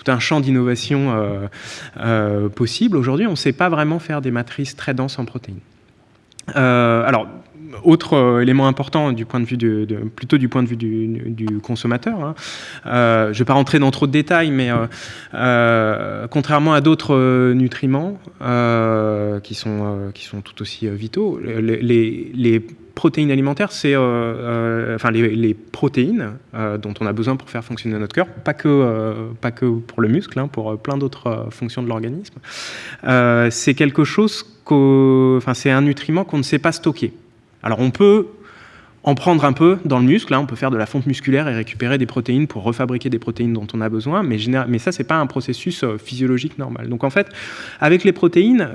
tout un champ d'innovation euh, euh, possible. Aujourd'hui, on ne sait pas vraiment faire des matrices très denses en protéines. Euh, alors, autre élément important plutôt du point de vue du, consommateur. Hein. je ne vais pas rentrer dans trop de détails, mais contrairement à d'autres nutriments qui sont tout aussi vitaux, les, protéines alimentaires, c'est euh, euh, enfin les, protéines euh, dont on a besoin pour faire fonctionner notre cœur, pas que, pas que pour le muscle, hein, pour plein d'autres fonctions de l'organisme. c'est quelque chose, enfin c'est un nutriment qu'on ne sait pas stocker. Alors on peut en prendre un peu dans le muscle. Hein, on peut faire de la fonte musculaire et récupérer des protéines pour refabriquer des protéines dont on a besoin, mais, ça, c'est pas un processus physiologique normal. Donc en fait, avec les protéines,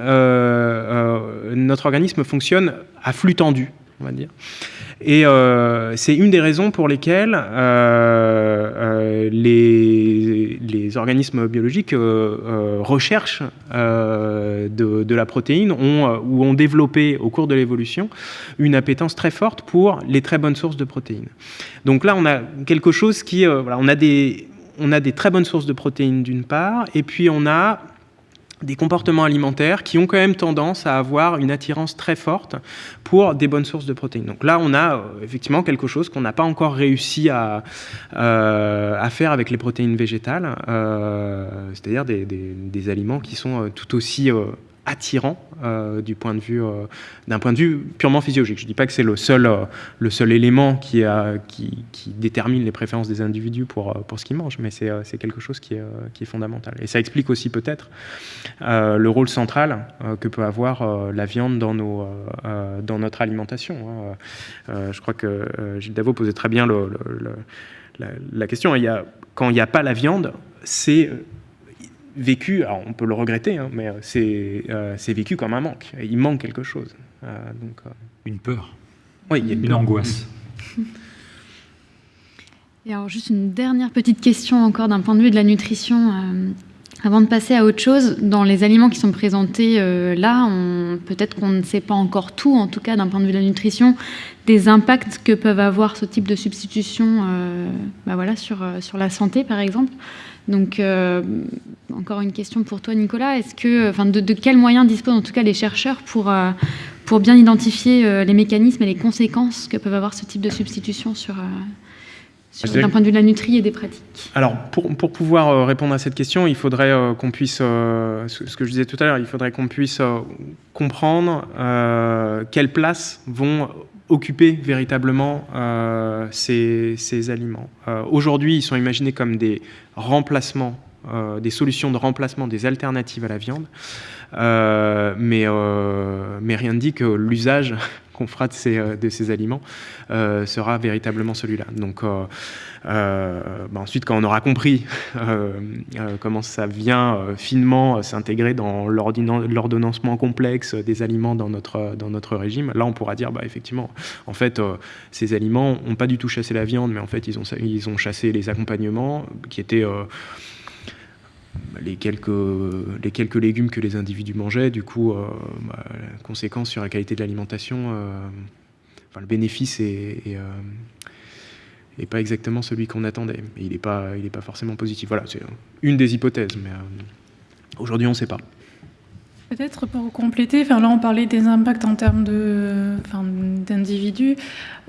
notre organisme fonctionne à flux tendu on va dire. Et euh, c'est une des raisons pour lesquelles euh, euh, les, les, organismes biologiques recherchent de, la protéine ont, ou ont développé au cours de l'évolution une appétence très forte pour les très bonnes sources de protéines. Donc là, on a quelque chose qui... voilà, on, a des, on a des très bonnes sources de protéines d'une part, et puis on a des comportements alimentaires qui ont quand même tendance à avoir une attirance très forte pour des bonnes sources de protéines. Donc là, on a euh, effectivement quelque chose qu'on n'a pas encore réussi à, euh, faire avec les protéines végétales, euh, c'est-à-dire des, aliments qui sont tout aussi attirant euh, du point de vue euh, d'un point de vue purement physiologique. Je ne dis pas que c'est le seul euh, le seul élément qui, a, qui, détermine les préférences des individus pour pour ce qu'ils mangent, mais c'est quelque chose qui est qui est fondamental. Et ça explique aussi peut-être le rôle central que peut avoir la viande dans nos dans notre alimentation. Hein. je crois que Gilles Davot posait très bien la, question. Il y a, quand il n'y a pas la viande, c'est vécu, alors on peut le regretter, hein, mais euh, c'est vécu comme un manque. Il manque quelque chose. Euh, donc, euh, Une peur. Oui, il y a une, angoisse. Et alors juste une dernière petite question encore d'un point de vue de la nutrition. avant de passer à autre chose, dans les aliments qui sont présentés là, peut-être qu'on ne sait pas encore tout, en tout cas d'un point de vue de la nutrition, des impacts que peuvent avoir ce type de substitution bah voilà, sur, sur la santé par exemple. Donc, euh, encore une question pour toi, Nicolas. Est-ce que, enfin, de, quels moyens disposent en tout cas les chercheurs pour, euh, pour bien identifier euh, les mécanismes et les conséquences que peuvent avoir ce type de substitution sur, d'un point de vue de la nutrie et des pratiques? Alors, pour, pour pouvoir répondre à cette question, il faudrait qu'on puisse, ce que je disais tout à l'heure, il faudrait qu'on puisse comprendre quelle place vont occuper véritablement euh, ces, aliments. Euh, aujourd'hui, ils sont imaginés comme des remplacements, euh, des solutions de remplacement, des alternatives à la viande, mais, rien ne dit que l'usage qu'on fera de ces, de ces aliments sera véritablement celui-là. Donc, euh, bah, ensuite, quand on aura compris euh, euh, comment ça vient finement s'intégrer dans l'ordonnancement complexe des aliments dans notre, régime, là, on pourra dire, bah, effectivement, en fait, ces aliments n'ont pas du tout chassé la viande, mais en fait, ils ont, chassé les accompagnements qui étaient les quelques, légumes que les individus mangeaient, du coup, bah, conséquence sur la qualité de l'alimentation, enfin, le bénéfice est, et pas exactement celui qu'on attendait. il n'est pas, pas forcément positif. Voilà, c'est une des hypothèses, mais euh, aujourd'hui on ne sait pas. Peut-être pour compléter, enfin là on parlait des impacts en termes de, enfin, d'individus.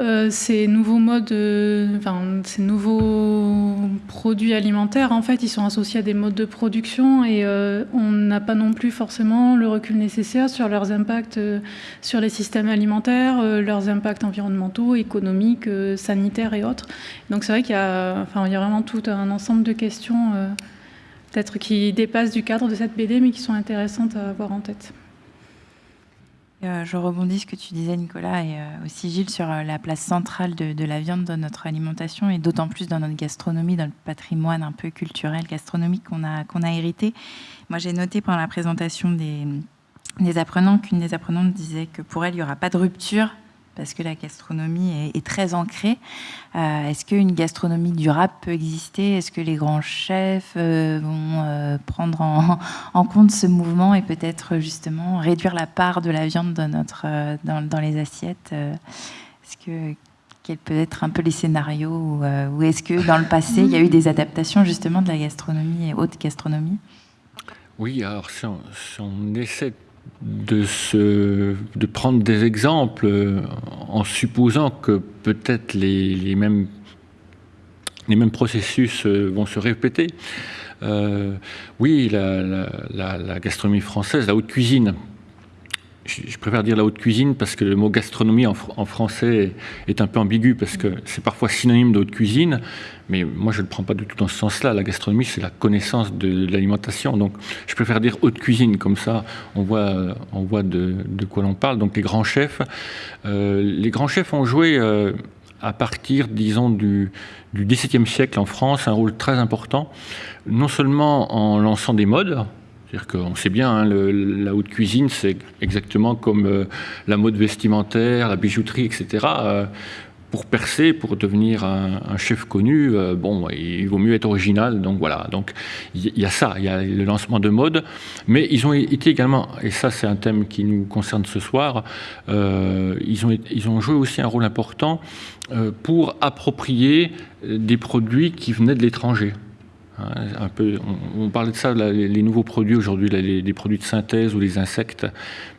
Euh, ces nouveaux modes, euh, enfin, ces nouveaux produits alimentaires, en fait, ils sont associés à des modes de production et euh, on n'a pas non plus forcément le recul nécessaire sur leurs impacts sur les systèmes alimentaires, leurs impacts environnementaux, économiques, sanitaires et autres. Donc c'est vrai qu'il y a, enfin, il y a vraiment tout un ensemble de questions peut-être qui dépassent du cadre de cette BD, mais qui sont intéressantes à avoir en tête. Euh, je rebondis ce que tu disais, Nicolas, et euh, aussi Gilles, sur euh, la place centrale de, la viande dans notre alimentation et d'autant plus dans notre gastronomie, dans le patrimoine un peu culturel, gastronomique qu'on a, qu'on a hérité. Moi, j'ai noté pendant la présentation des, des apprenants qu'une des apprenantes disait que pour elle, il n'y aura pas de rupture parce que la gastronomie est, très ancrée. Euh, est-ce qu'une gastronomie durable peut exister? Est-ce que les grands chefs euh, vont euh, prendre en, compte ce mouvement et peut-être justement réduire la part de la viande dans, notre, dans, les assiettes? Est-ce que quels peuvent être un peu les scénarios ou, est-ce que dans le passé il y a eu des adaptations justement de la gastronomie et haute gastronomie? Oui, alors si on, si on essaie de, de prendre des exemples euh, en supposant que peut-être les, mêmes, les mêmes processus euh, vont se répéter. Euh, oui, la, gastronomie française, la haute cuisine, je, préfère dire la haute cuisine parce que le mot gastronomie en, français est un peu ambigu parce que c'est parfois synonyme de haute cuisine, mais moi je ne le prends pas du tout dans ce sens-là. La gastronomie, c'est la connaissance de, l'alimentation. Donc je préfère dire haute cuisine, comme ça on voit, de, quoi l'on parle. Donc les grands chefs, euh, les grands chefs ont joué euh, à partir, disons, du XVIIe siècle en France un rôle très important, non seulement en lançant des modes, c'est-à-dire qu'on sait bien, hein, la haute cuisine, c'est exactement comme euh, la mode vestimentaire, la bijouterie, etc. Euh, pour percer, pour devenir un, chef connu, euh, bon, il vaut mieux être original. Donc voilà, donc il y, a ça, il y a le lancement de mode, mais ils ont été également, et ça c'est un thème qui nous concerne ce soir, ils, ont, ils ont joué aussi un rôle important pour approprier des produits qui venaient de l'étranger. Hein, peu, on, parlait de ça, les, nouveaux produits aujourd'hui, les, produits de synthèse ou les insectes,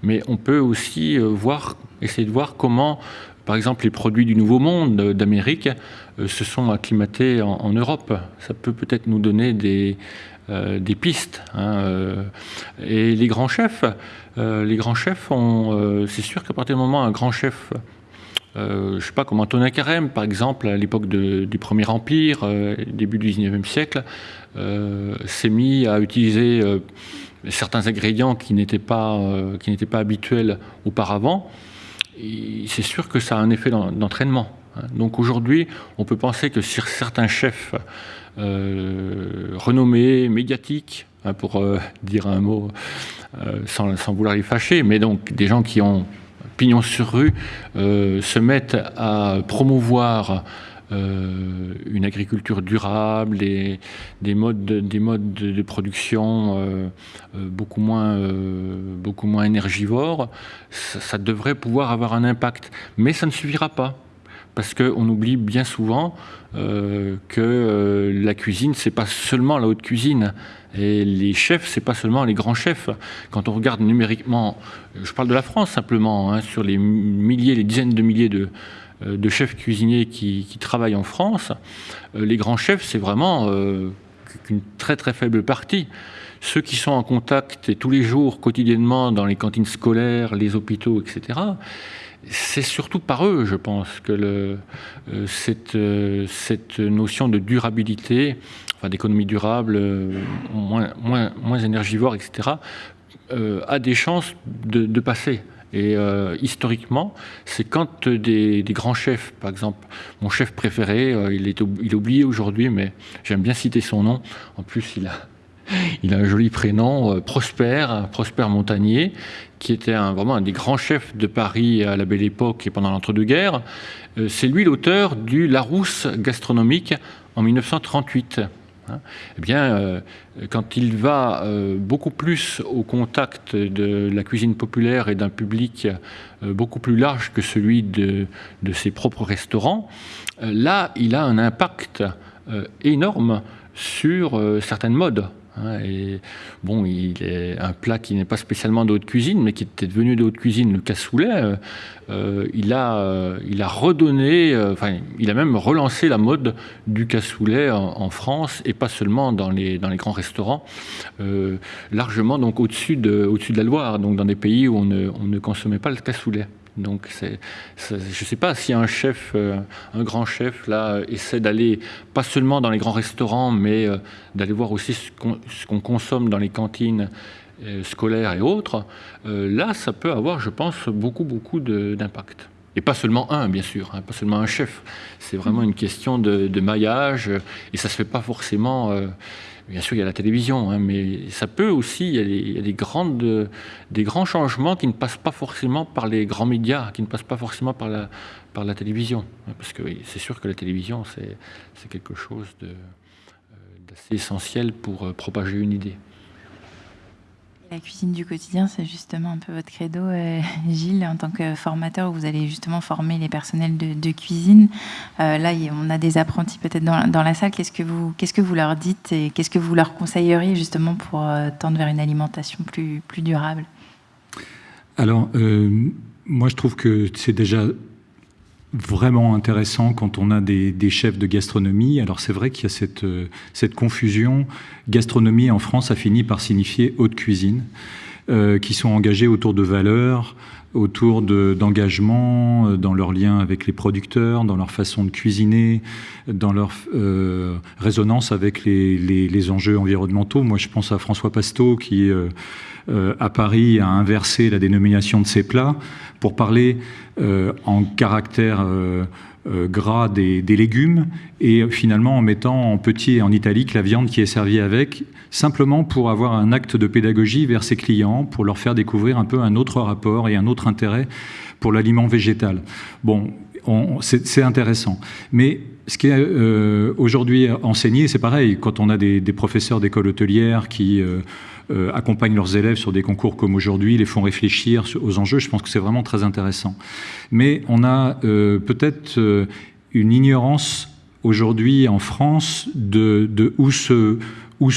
mais on peut aussi euh, voir, essayer de voir comment, par exemple, les produits du Nouveau Monde euh, d'Amérique euh, se sont acclimatés en, Europe. Ça peut peut-être nous donner des, des pistes. Hein, et les grands chefs, les grands chefs, c'est sûr qu'à partir du moment où un grand chef euh, je ne sais pas, comme Antonin Carême, par exemple, à l'époque du Premier Empire, euh, début du XIXe siècle, euh, s'est mis à utiliser certains ingrédients qui n'étaient pas, pas habituels auparavant. C'est sûr que ça a un effet d'entraînement. Hein. Donc aujourd'hui, on peut penser que sur certains chefs renommés, médiatiques, hein, pour dire un mot sans, sans, vouloir les fâcher, mais donc des gens qui ont pignon sur rue, euh, se mettent à promouvoir euh, une agriculture durable, des, des modes, de, production euh, beaucoup, moins, beaucoup moins énergivores, ça, devrait pouvoir avoir un impact. Mais ça ne suffira pas. Parce qu'on oublie bien souvent que la cuisine, c'est pas seulement la haute cuisine. Et les chefs, c'est pas seulement les grands chefs. Quand on regarde numériquement, je parle de la France simplement, hein, sur les milliers, les dizaines de milliers de, euh, chefs cuisiniers qui, travaillent en France, euh, les grands chefs, c'est vraiment euh, qu'une très très faible partie. Ceux qui sont en contact tous les jours, quotidiennement, dans les cantines scolaires, les hôpitaux, etc., c'est surtout par eux, je pense, que cette, cette notion de durabilité d'économie durable, euh, moins, énergivore, etc., euh, a des chances de, passer. Et euh, historiquement, c'est quand des, grands chefs, par exemple, mon chef préféré, il, est, il oublié aujourd'hui, mais j'aime bien citer son nom. En plus, il a, il a un joli prénom, Prosper, Prosper Montagnier, qui était vraiment un des grands chefs de Paris à la belle époque et pendant l'entre-deux-guerres. c'est lui l'auteur du Larousse gastronomique en 1938. Hein, eh bien, euh, quand il va euh, beaucoup plus au contact de la cuisine populaire et d'un public euh, beaucoup plus large que celui de, ses propres restaurants, là, il a un impact énorme sur certaines modes. Hein, bon, il est un plat qui n'est pas spécialement de haute cuisine, mais qui était devenu de haute cuisine, le cassoulet. Euh, euh, il, a, euh, il a redonné, il a même relancé la mode du cassoulet en, France, et pas seulement dans les, grands restaurants, largement au-dessus de, la Loire, donc dans des pays où ne, on ne consommait pas le cassoulet. Donc, je ne sais pas si un chef, euh, un grand chef, là, essaie d'aller pas seulement dans les grands restaurants, mais euh, d'aller voir aussi ce qu'on consomme dans les cantines euh, scolaires et autres. là, ça peut avoir, je pense, beaucoup, beaucoup d'impact. Et pas seulement un, bien sûr, hein, pas seulement un chef. C'est vraiment une question de, de, maillage, et ça se fait pas forcément Bien sûr, il y a la télévision, hein, mais ça peut aussi, il y a, des, grandes, des grands changements qui ne passent pas forcément par les grands médias, qui ne passent pas forcément par la, par la télévision. Hein, parce que c'est sûr que la télévision, c'est quelque chose euh, d'assez essentiel pour euh, propager une idée. La cuisine du quotidien, c'est justement un peu votre credo, euh, Gilles, en tant que formateur, vous allez justement former les personnels de, cuisine. Euh, là, on a des apprentis peut-être dans, la salle. Qu'est-ce que vous, qu'est-ce que vous leur dites et qu'est-ce que vous leur conseilleriez justement pour euh, tendre vers une alimentation plus durable? Alors, moi, je trouve que c'est déjà vraiment intéressant quand on a des, chefs de gastronomie. Alors c'est vrai qu'il y a cette, euh, cette, confusion. Gastronomie en France a fini par signifier haute cuisine, euh, qui sont engagés autour de valeurs, autour d'engagement, euh, dans leur lien avec les producteurs, dans leur façon de cuisiner, dans leur résonance avec les, les, enjeux environnementaux. Moi je pense à François Pasteau qui... à Paris a inversé la dénomination de ses plats pour parler euh, en caractère euh, euh, gras des, légumes et finalement en mettant en petit et en italique la viande qui est servie avec, simplement pour avoir un acte de pédagogie vers ses clients, pour leur faire découvrir un peu un autre rapport et un autre intérêt pour l'aliment végétal. Bon, c'est intéressant. Mais ce qui est aujourd'hui enseigné, c'est pareil, quand on a des, professeurs d'école hôtelière qui euh, accompagnent leurs élèves sur des concours comme aujourd'hui, les font réfléchir aux enjeux. Je pense que c'est vraiment très intéressant. Mais on a euh, peut-être euh, une ignorance aujourd'hui en France de, où, se, où,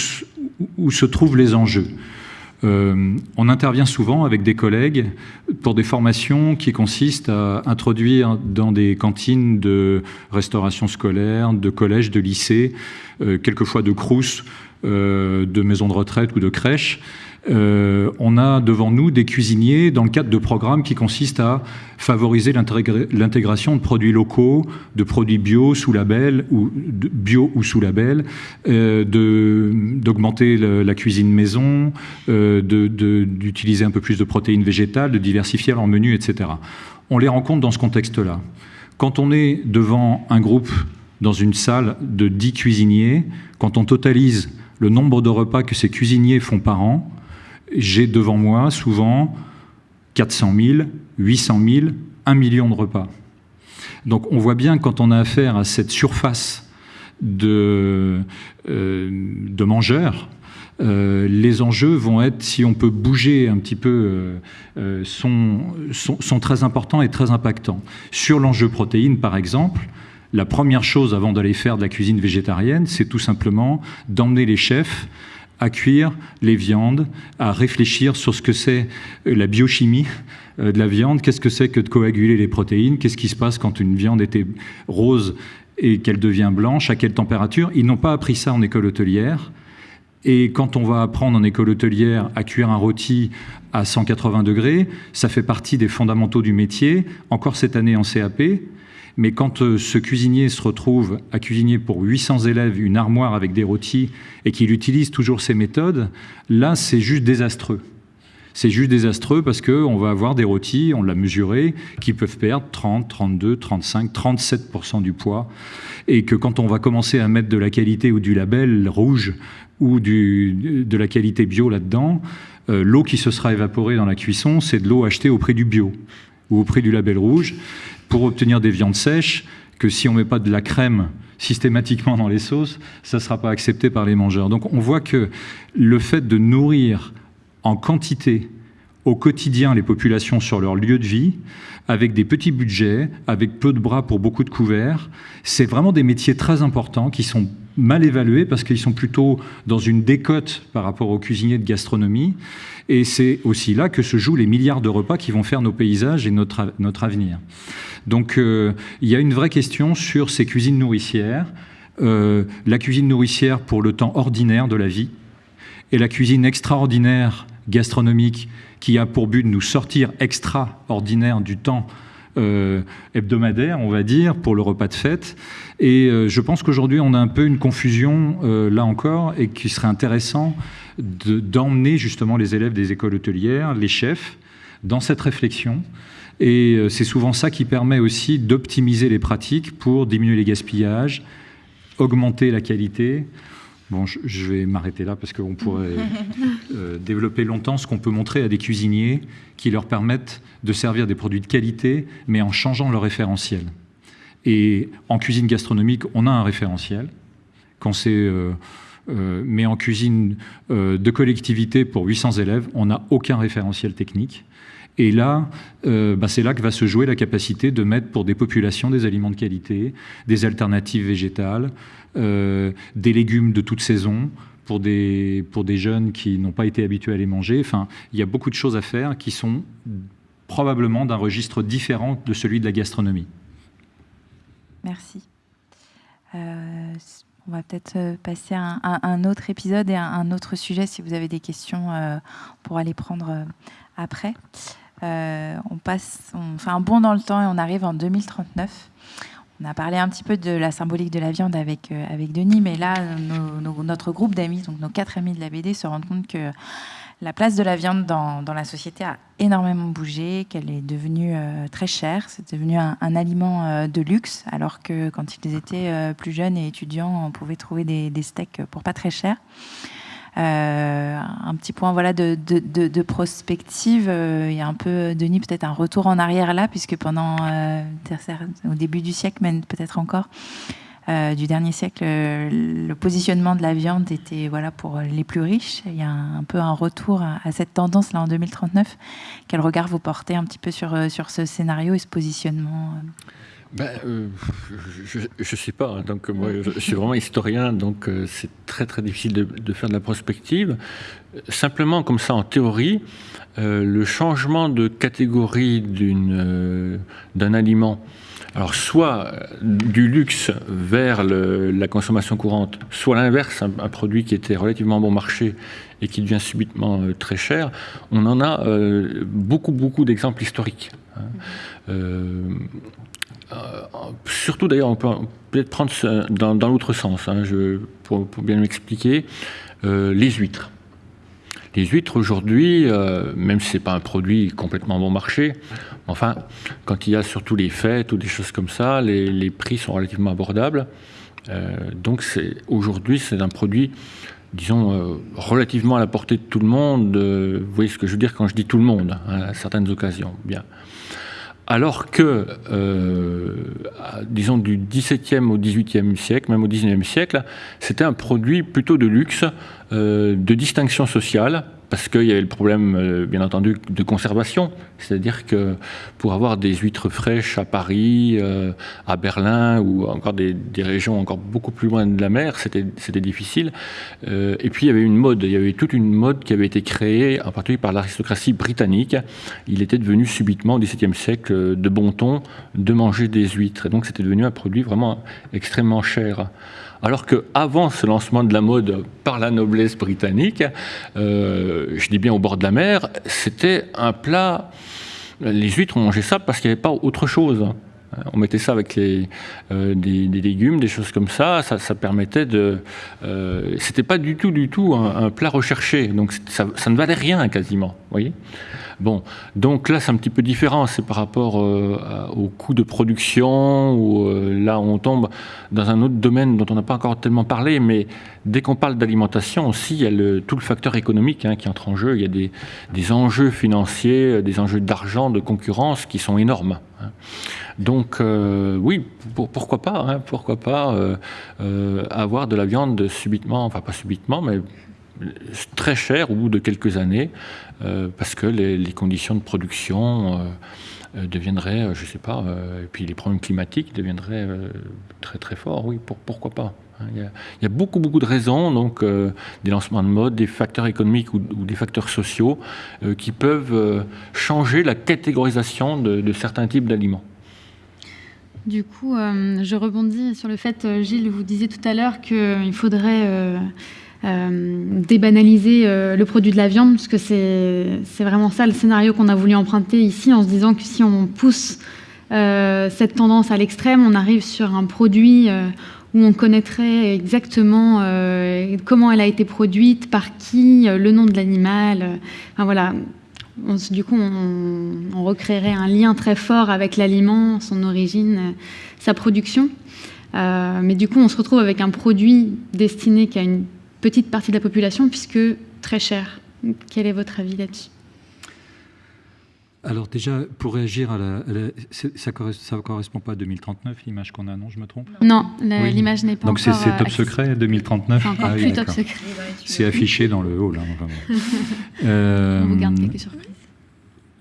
où, se, trouvent les enjeux. on intervient souvent avec des collègues pour des formations qui consistent à introduire dans des cantines de restauration scolaire, de collèges, de lycées, quelquefois de crous, euh, de maisons de retraite ou de crèches, euh, on a devant nous des cuisiniers dans le cadre de programmes qui consistent à favoriser l'intégration de produits locaux, de produits bio sous label ou bio ou sous label, euh, d'augmenter la cuisine maison, d'utiliser un peu plus de protéines végétales, de diversifier leur menu, etc. On les rencontre dans ce contexte-là. Quand on est devant un groupe dans une salle de 10 cuisiniers, quand on totalise le nombre de repas que ces cuisiniers font par an, j'ai devant moi souvent 400 000, 800 000, 1 million de repas. Donc on voit bien quand on a affaire à cette surface de, euh, mangeurs, euh, les enjeux vont être, si on peut bouger un petit peu, euh, sont, très importants et très impactants. Sur l'enjeu protéines, par exemple, la première chose avant d'aller faire de la cuisine végétarienne, c'est tout simplement d'emmener les chefs à cuire les viandes, à réfléchir sur ce que c'est euh, la biochimie euh, de la viande, qu'est-ce que c'est que de coaguler les protéines, qu'est-ce qui se passe quand une viande était rose et qu'elle devient blanche, à quelle température. Ils n'ont pas appris ça en école hôtelière. Et quand on va apprendre en école hôtelière à cuire un rôti à 180 degrés, ça fait partie des fondamentaux du métier. Encore cette année en CAP, mais quand euh, ce cuisinier se retrouve à cuisiner pour 800 élèves une armoire avec des rôtis et qu'il utilise toujours ces méthodes, là, c'est juste désastreux. C'est juste désastreux parce qu'on va avoir des rôtis, on l'a mesuré, qui peuvent perdre 30, 32, 35, 37% du poids. Et que quand on va commencer à mettre de la qualité ou du label rouge ou de la qualité bio là-dedans, euh, l'eau qui se sera évaporée dans la cuisson, c'est de l'eau achetée au prix du bio ou au prix du label rouge pour obtenir des viandes sèches que si on ne met pas de la crème systématiquement dans les sauces, ça ne sera pas accepté par les mangeurs. Donc on voit que le fait de nourrir en quantité au quotidien les populations sur leur lieu de vie, avec des petits budgets, avec peu de bras pour beaucoup de couverts, c'est vraiment des métiers très importants qui sont mal évalués parce qu'ils sont plutôt dans une décote par rapport aux cuisiniers de gastronomie. Et c'est aussi là que se jouent les milliards de repas qui vont faire nos paysages et notre, notre avenir. Donc euh, il y a une vraie question sur ces cuisines nourricières, euh, la cuisine nourricière pour le temps ordinaire de la vie et la cuisine extraordinaire gastronomique qui a pour but de nous sortir extraordinaire du temps euh, hebdomadaire, on va dire, pour le repas de fête. Et je pense qu'aujourd'hui, on a un peu une confusion, là encore, et qu'il serait intéressant d'emmener justement les élèves des écoles hôtelières, les chefs, dans cette réflexion. Et euh, c'est souvent ça qui permet aussi d'optimiser les pratiques pour diminuer les gaspillages, augmenter la qualité. Bon, je vais m'arrêter là parce qu'on pourrait euh, développer longtemps ce qu'on peut montrer à des cuisiniers qui leur permettent de servir des produits de qualité, mais en changeant leur référentiel. Et en cuisine gastronomique, on a un référentiel. Quand c'est euh, euh, mais en cuisine de collectivité pour 800 élèves, on n'a aucun référentiel technique. Et là, euh, bah, c'est là que va se jouer la capacité de mettre pour des populations des aliments de qualité, des alternatives végétales, des légumes de toute saison, pour des, jeunes qui n'ont pas été habitués à les manger. Enfin, il y a beaucoup de choses à faire qui sont probablement d'un registre différent de celui de la gastronomie. Merci. On va peut-être euh, passer à un, autre épisode et à un autre sujet. Si vous avez des questions, euh, on pourra les prendre euh, après. On passe, on fait un bond dans le temps et on arrive en 2039. On a parlé un petit peu de la symbolique de la viande avec, avec Denis, mais là, notre groupe d'amis, donc nos quatre amis de la BD, se rendent compte que la place de la viande dans, la société a énormément bougé, qu'elle est devenue euh, très chère, c'est devenu un, aliment euh, de luxe, alors que quand ils étaient euh, plus jeunes et étudiants, on pouvait trouver des, steaks pour pas très cher. Un petit point voilà de, de prospective. Il y a un peu, Denis, peut-être un retour en arrière là, puisque pendant au début du siècle, même peut-être encore, euh, du dernier siècle, le positionnement de la viande était voilà pour les plus riches. Il y a un, peu un retour à, cette tendance là en 2039. Quel regard vous portez un petit peu sur, euh, sur ce scénario et ce positionnement ben, euh, je ne sais pas. Hein. donc moi, je, suis vraiment historien, donc c'est très très difficile de, de, faire de la prospective. Simplement, comme ça, en théorie, le changement de catégorie d'un aliment alors soit euh, du luxe vers la consommation courante, soit l'inverse, un, produit qui était relativement bon marché et qui devient subitement euh, très cher, on en a euh, beaucoup, beaucoup d'exemples historiques. Hein. surtout d'ailleurs, on peut peut-être prendre dans, l'autre sens, hein, pour, bien m'expliquer, les huîtres. Les huîtres aujourd'hui, même si ce n'est pas un produit complètement bon marché, Enfin, quand il y a surtout les fêtes ou des choses comme ça, les, prix sont relativement abordables. Euh, donc aujourd'hui, c'est un produit, disons, euh, relativement à la portée de tout le monde. Euh, vous voyez ce que je veux dire quand je dis tout le monde, hein, à certaines occasions. Bien. Alors que, disons, du XVIIe au XVIIIe siècle, même au XIXe siècle, c'était un produit plutôt de luxe, de distinction sociale, parce qu'il y avait le problème, euh, bien entendu, de conservation. C'est-à-dire que pour avoir des huîtres fraîches à Paris, euh, à Berlin ou encore des, régions encore beaucoup plus loin de la mer, c'était difficile. Euh, et puis il y avait une mode, il y avait toute une mode qui avait été créée, en particulier par l'aristocratie britannique. Il était devenu subitement au XVIIe siècle de bon ton de manger des huîtres. Et donc c'était devenu un produit vraiment extrêmement cher. Alors qu'avant ce lancement de la mode par la noblesse britannique, euh, je dis bien au bord de la mer, c'était un plat. Les huîtres, on mangeait ça parce qu'il n'y avait pas autre chose. On mettait ça avec euh, des, légumes, des choses comme ça. Ça, permettait de. Euh, c'était pas du tout, du tout un, plat recherché. Donc ça, ça, ne valait rien quasiment. Voyez. Bon, donc là c'est un petit peu différent, c'est par rapport euh, au coût de production, où euh, là on tombe dans un autre domaine dont on n'a pas encore tellement parlé, mais dès qu'on parle d'alimentation aussi, il y a tout le facteur économique hein, qui entre en jeu, il y a des, enjeux financiers, des enjeux d'argent, de concurrence qui sont énormes. Hein. Donc euh, oui, pourquoi pas, hein, pourquoi pas avoir de la viande subitement, enfin pas subitement, mais très cher au bout de quelques années, euh, parce que les, conditions de production euh, euh, deviendraient, je ne sais pas, et puis les problèmes climatiques deviendraient très très forts, oui, pourquoi pas. Il y, a, beaucoup, beaucoup de raisons, donc des lancements de mode, des facteurs économiques ou, des facteurs sociaux qui peuvent changer la catégorisation de certains types d'aliments. Du coup, euh, je rebondis sur le fait, euh, Gilles, vous disiez tout à l'heure qu'il faudrait euh, débanaliser le produit de la viande, parce que c'est vraiment ça le scénario qu'on a voulu emprunter ici, en se disant que si on pousse cette tendance à l'extrême, on arrive sur un produit où on connaîtrait exactement comment elle a été produite, par qui, le nom de l'animal. Enfin, voilà, du coup, on, recréerait un lien très fort avec l'aliment, son origine, euh, sa production. Euh, mais du coup, on se retrouve avec un produit destiné qu'à une petite partie de la population, puisque très cher. Quel est votre avis là-dessus? Alors déjà, pour réagir à la... ça ne correspond pas à 2039, l'image qu'on a, non Je me trompe? Non, l'image n'est pas Donc encore... Donc c'est top secret, 2039 C'est encore ah plus top secret. C'est affiché dans le haut, là. On vous garde quelques surprises.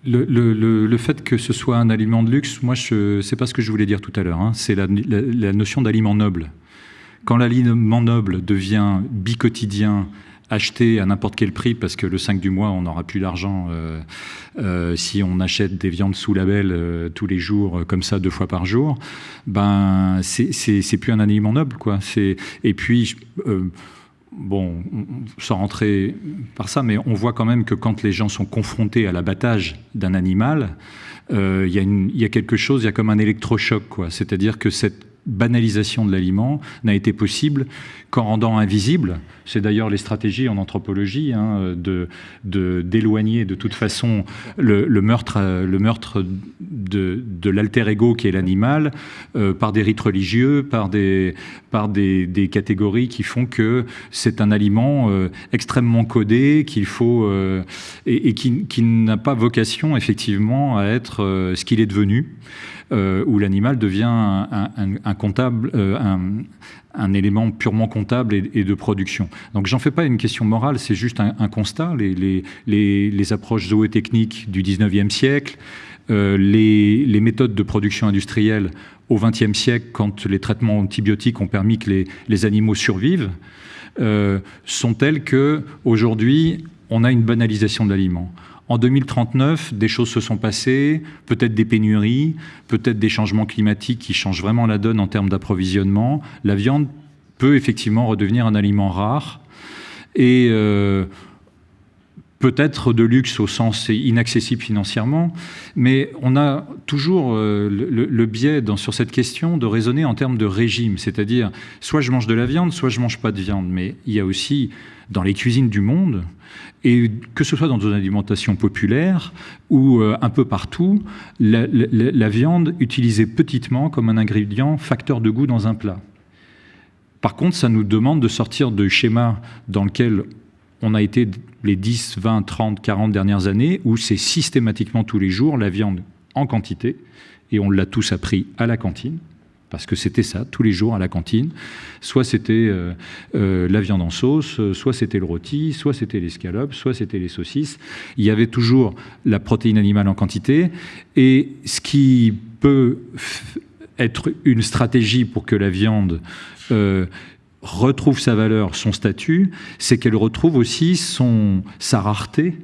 Le, fait que ce soit un aliment de luxe, moi, ce n'est pas ce que je voulais dire tout à l'heure. Hein. C'est la, notion d'aliment noble. Quand l'aliment noble devient bicotidien, acheté à n'importe quel prix, parce que le 5 du mois, on n'aura plus d'argent euh, euh, si on achète des viandes sous label euh, tous les jours, comme ça, deux fois par jour, ben, c'est plus un aliment noble. Quoi. Et puis bon, sans rentrer par ça, mais on voit quand même que quand les gens sont confrontés à l'abattage d'un animal, il y, a quelque chose, il y a comme un électrochoc, quoi. C'est-à-dire que cette banalisation de l'aliment n'a été possible qu'en rendant invisible, c'est d'ailleurs les stratégies en anthropologie, hein, de, d'éloigner de, toute façon le, meurtre, le meurtre de, de l'alter ego qui est l'animal euh, par des rites religieux, par des, par des, catégories qui font que c'est un aliment euh, extrêmement codé, qu'il faut euh, et, qui, qui n'a pas vocation effectivement à être ce qu'il est devenu. Euh, où l'animal devient un, comptable, euh, un, élément purement comptable et, de production. Donc j'en fais pas une question morale, c'est juste un, constat. Les, approches zootechniques du 19e siècle, euh, les, méthodes de production industrielle au 20e siècle, quand les traitements antibiotiques ont permis que les, animaux survivent, sont telles que aujourd'hui on a une banalisation de l'aliment. En 2039, des choses se sont passées, peut-être des pénuries, peut-être des changements climatiques qui changent vraiment la donne en termes d'approvisionnement. La viande peut effectivement redevenir un aliment rare et euh, peut-être de luxe au sens inaccessible financièrement, mais on a toujours euh, le, biais sur cette question de raisonner en termes de régime, c'est-à-dire soit je mange de la viande, soit je mange pas de viande, mais il y a aussi dans les cuisines du monde, et que ce soit dans une alimentation populaire ou euh, un peu partout, la, viande utilisée petitement comme un ingrédient facteur de goût dans un plat. Par contre, ça nous demande de sortir de schéma dans lequel on a été les 10, 20, 30, 40 dernières années, où c'est systématiquement tous les jours la viande en quantité, et on l'a tous appris à la cantine parce que c'était ça, tous les jours à la cantine. Soit c'était euh, euh, la viande en sauce, euh, soit c'était le rôti, soit c'était l'escalope, soit c'était les saucisses. Il y avait toujours la protéine animale en quantité. Et ce qui peut être une stratégie pour que la viande retrouve sa valeur, son statut, c'est qu'elle retrouve aussi sa rareté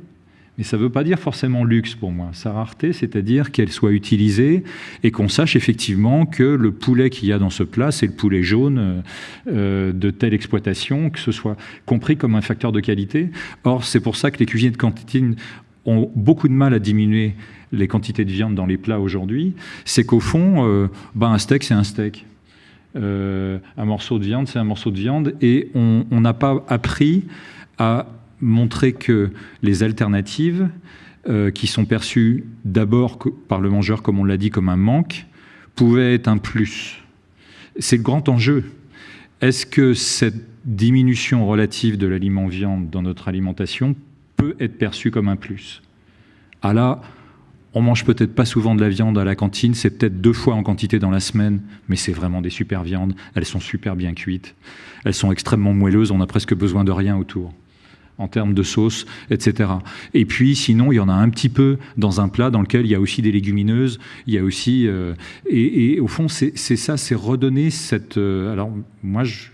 mais ça ne veut pas dire forcément luxe pour moi. Sa rareté, c'est-à-dire qu'elle soit utilisée et qu'on sache effectivement que le poulet qu'il y a dans ce plat, c'est le poulet jaune euh, de telle exploitation, que ce soit compris comme un facteur de qualité. Or, c'est pour ça que les cuisines de cantine ont beaucoup de mal à diminuer les quantités de viande dans les plats aujourd'hui. C'est qu'au fond, euh, ben un steak, c'est un steak. Euh, un morceau de viande, c'est un morceau de viande. Et on n'a pas appris à montrer que les alternatives, euh, qui sont perçues d'abord par le mangeur, comme on l'a dit, comme un manque, pouvaient être un plus. C'est le grand enjeu. Est-ce que cette diminution relative de l'aliment viande dans notre alimentation peut être perçue comme un plus? Ah là, on mange peut-être pas souvent de la viande à la cantine, c'est peut-être deux fois en quantité dans la semaine, mais c'est vraiment des super viandes. Elles sont super bien cuites, elles sont extrêmement moelleuses, on a presque besoin de rien autour en termes de sauce, etc. Et puis, sinon, il y en a un petit peu dans un plat dans lequel il y a aussi des légumineuses, il y a aussi... Euh, et, au fond, c'est ça, c'est redonner cette... Euh, alors, moi, je,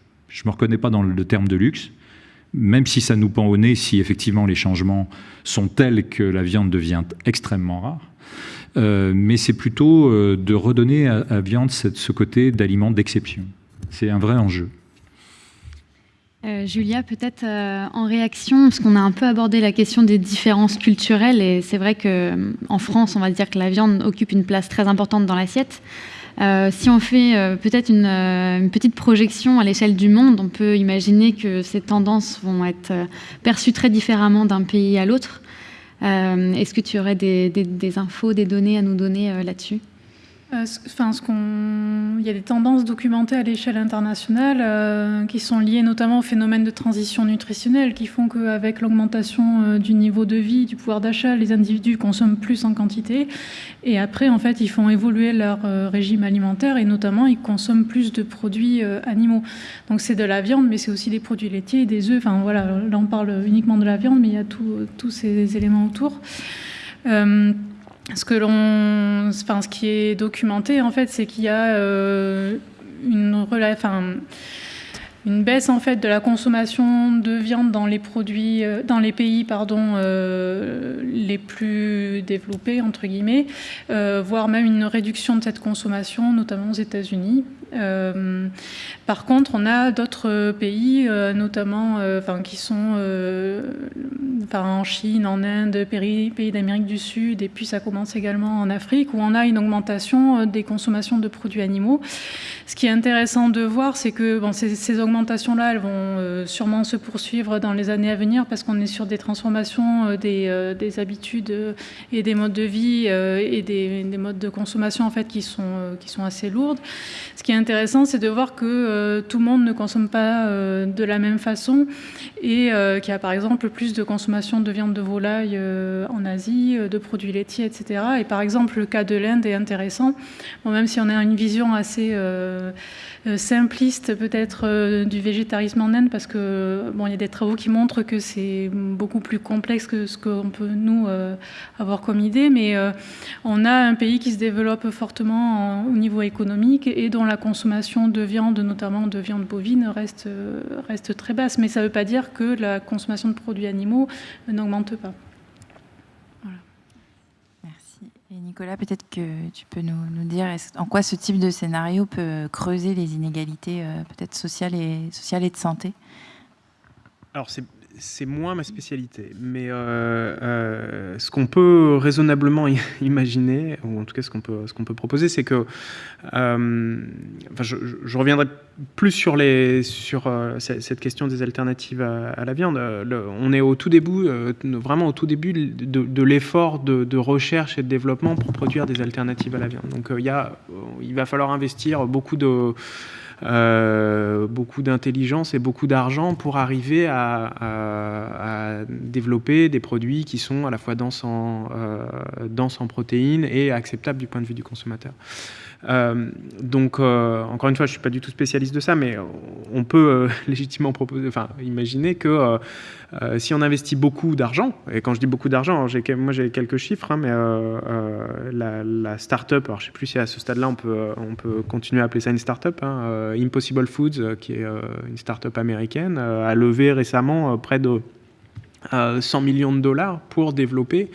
ne me reconnais pas dans le terme de luxe, même si ça nous pend au nez, si effectivement les changements sont tels que la viande devient extrêmement rare. Euh, mais c'est plutôt de redonner à la viande ce côté d'aliment d'exception. C'est un vrai enjeu. Euh, Julia, peut-être en réaction, parce qu'on a un peu abordé la question des différences culturelles, et c'est vrai qu'en France, on va dire que la viande occupe une place très importante dans l'assiette. si on fait peut-être une, petite projection à l'échelle du monde, on peut imaginer que ces tendances vont être perçues très différemment d'un pays à l'autre. Euh, est-ce que tu aurais des, infos, des données à nous donner euh, là-dessus? euh, qu'on... Il y a des tendances documentées à l'échelle internationale qui sont liées notamment au phénomène de transition nutritionnelle qui font qu'avec l'augmentation du niveau de vie, du pouvoir d'achat, les individus consomment plus en quantité et après, en fait, ils font évoluer leur régime alimentaire et notamment, ils consomment plus de produits animaux. Donc, c'est de la viande, mais c'est aussi des produits laitiers, des œufs. Enfin, voilà, là, on parle uniquement de la viande, mais il y a tous ces éléments autour ce que l'on, enfin, ce qui est documenté en fait, c'est qu'il y a euh, une, enfin, une baisse en fait de la consommation de viande dans les produits, euh, dans les pays pardon, euh, les plus développés entre guillemets, voire même une réduction de cette consommation, notamment aux États-Unis. Euh, par contre, on a d'autres pays, euh, notamment euh, enfin, qui sont enfin, en Chine, en Inde, pays, pays d'Amérique du Sud, et puis ça commence également en Afrique, où on a une augmentation des consommations de produits animaux. Ce qui est intéressant de voir, c'est que ces, ces elles vont sûrement se poursuivre dans les années à venir, parce qu'on est sur des transformations des, des, habitudes et des modes de vie et des, des, modes de consommation en fait, qui, sont, qui sont assez lourdes. Ce qui est intéressant, c'est de voir que euh, tout le monde ne consomme pas euh, de la même façon et euh, qu'il y a par exemple plus de consommation de viande de volaille en Asie, de produits laitiers, etc. Et par exemple, le cas de l'Inde est intéressant, même si on a une vision assez simpliste peut-être du végétarisme en Inde, parce que bon, il y a des travaux qui montrent que c'est beaucoup plus complexe que ce qu'on peut nous avoir comme idée, mais on a un pays qui se développe fortement au niveau économique et dont la consommation de viande, notamment de viande bovine, reste, reste très basse. Mais ça ne veut pas dire que la consommation de produits animaux n'augmente pas. Merci. Et Nicolas, peut-être que tu peux nous, nous, dire en quoi ce type de scénario peut creuser les inégalités euh, peut-être sociales et, de santé? C'est moins ma spécialité, mais euh, euh, ce qu'on peut raisonnablement imaginer, ou en tout cas ce qu'on peut, ce peut proposer, c'est que, euh, je, reviendrai plus sur, les, sur cette question des alternatives à, la viande. on est au tout début, vraiment au tout début de, l'effort de, de, recherche et de développement pour produire des alternatives à la viande. Donc y a, il va falloir investir beaucoup de euh, beaucoup d'intelligence et beaucoup d'argent pour arriver à, développer des produits qui sont à la fois denses en, euh, denses en protéines et acceptables du point de vue du consommateur. Euh, donc, euh, encore une fois, je ne suis pas du tout spécialiste de ça, mais on peut euh, légitimement proposer, enfin, imaginer que si on investit beaucoup d'argent, et quand je dis beaucoup d'argent, moi j'ai quelques chiffres, hein, mais la, la start-up, alors je ne sais plus si à ce stade-là on peut, on peut continuer à appeler ça une start-up, hein, Impossible Foods, qui est une start-up américaine, a levé récemment près de 100 millions de dollars pour développer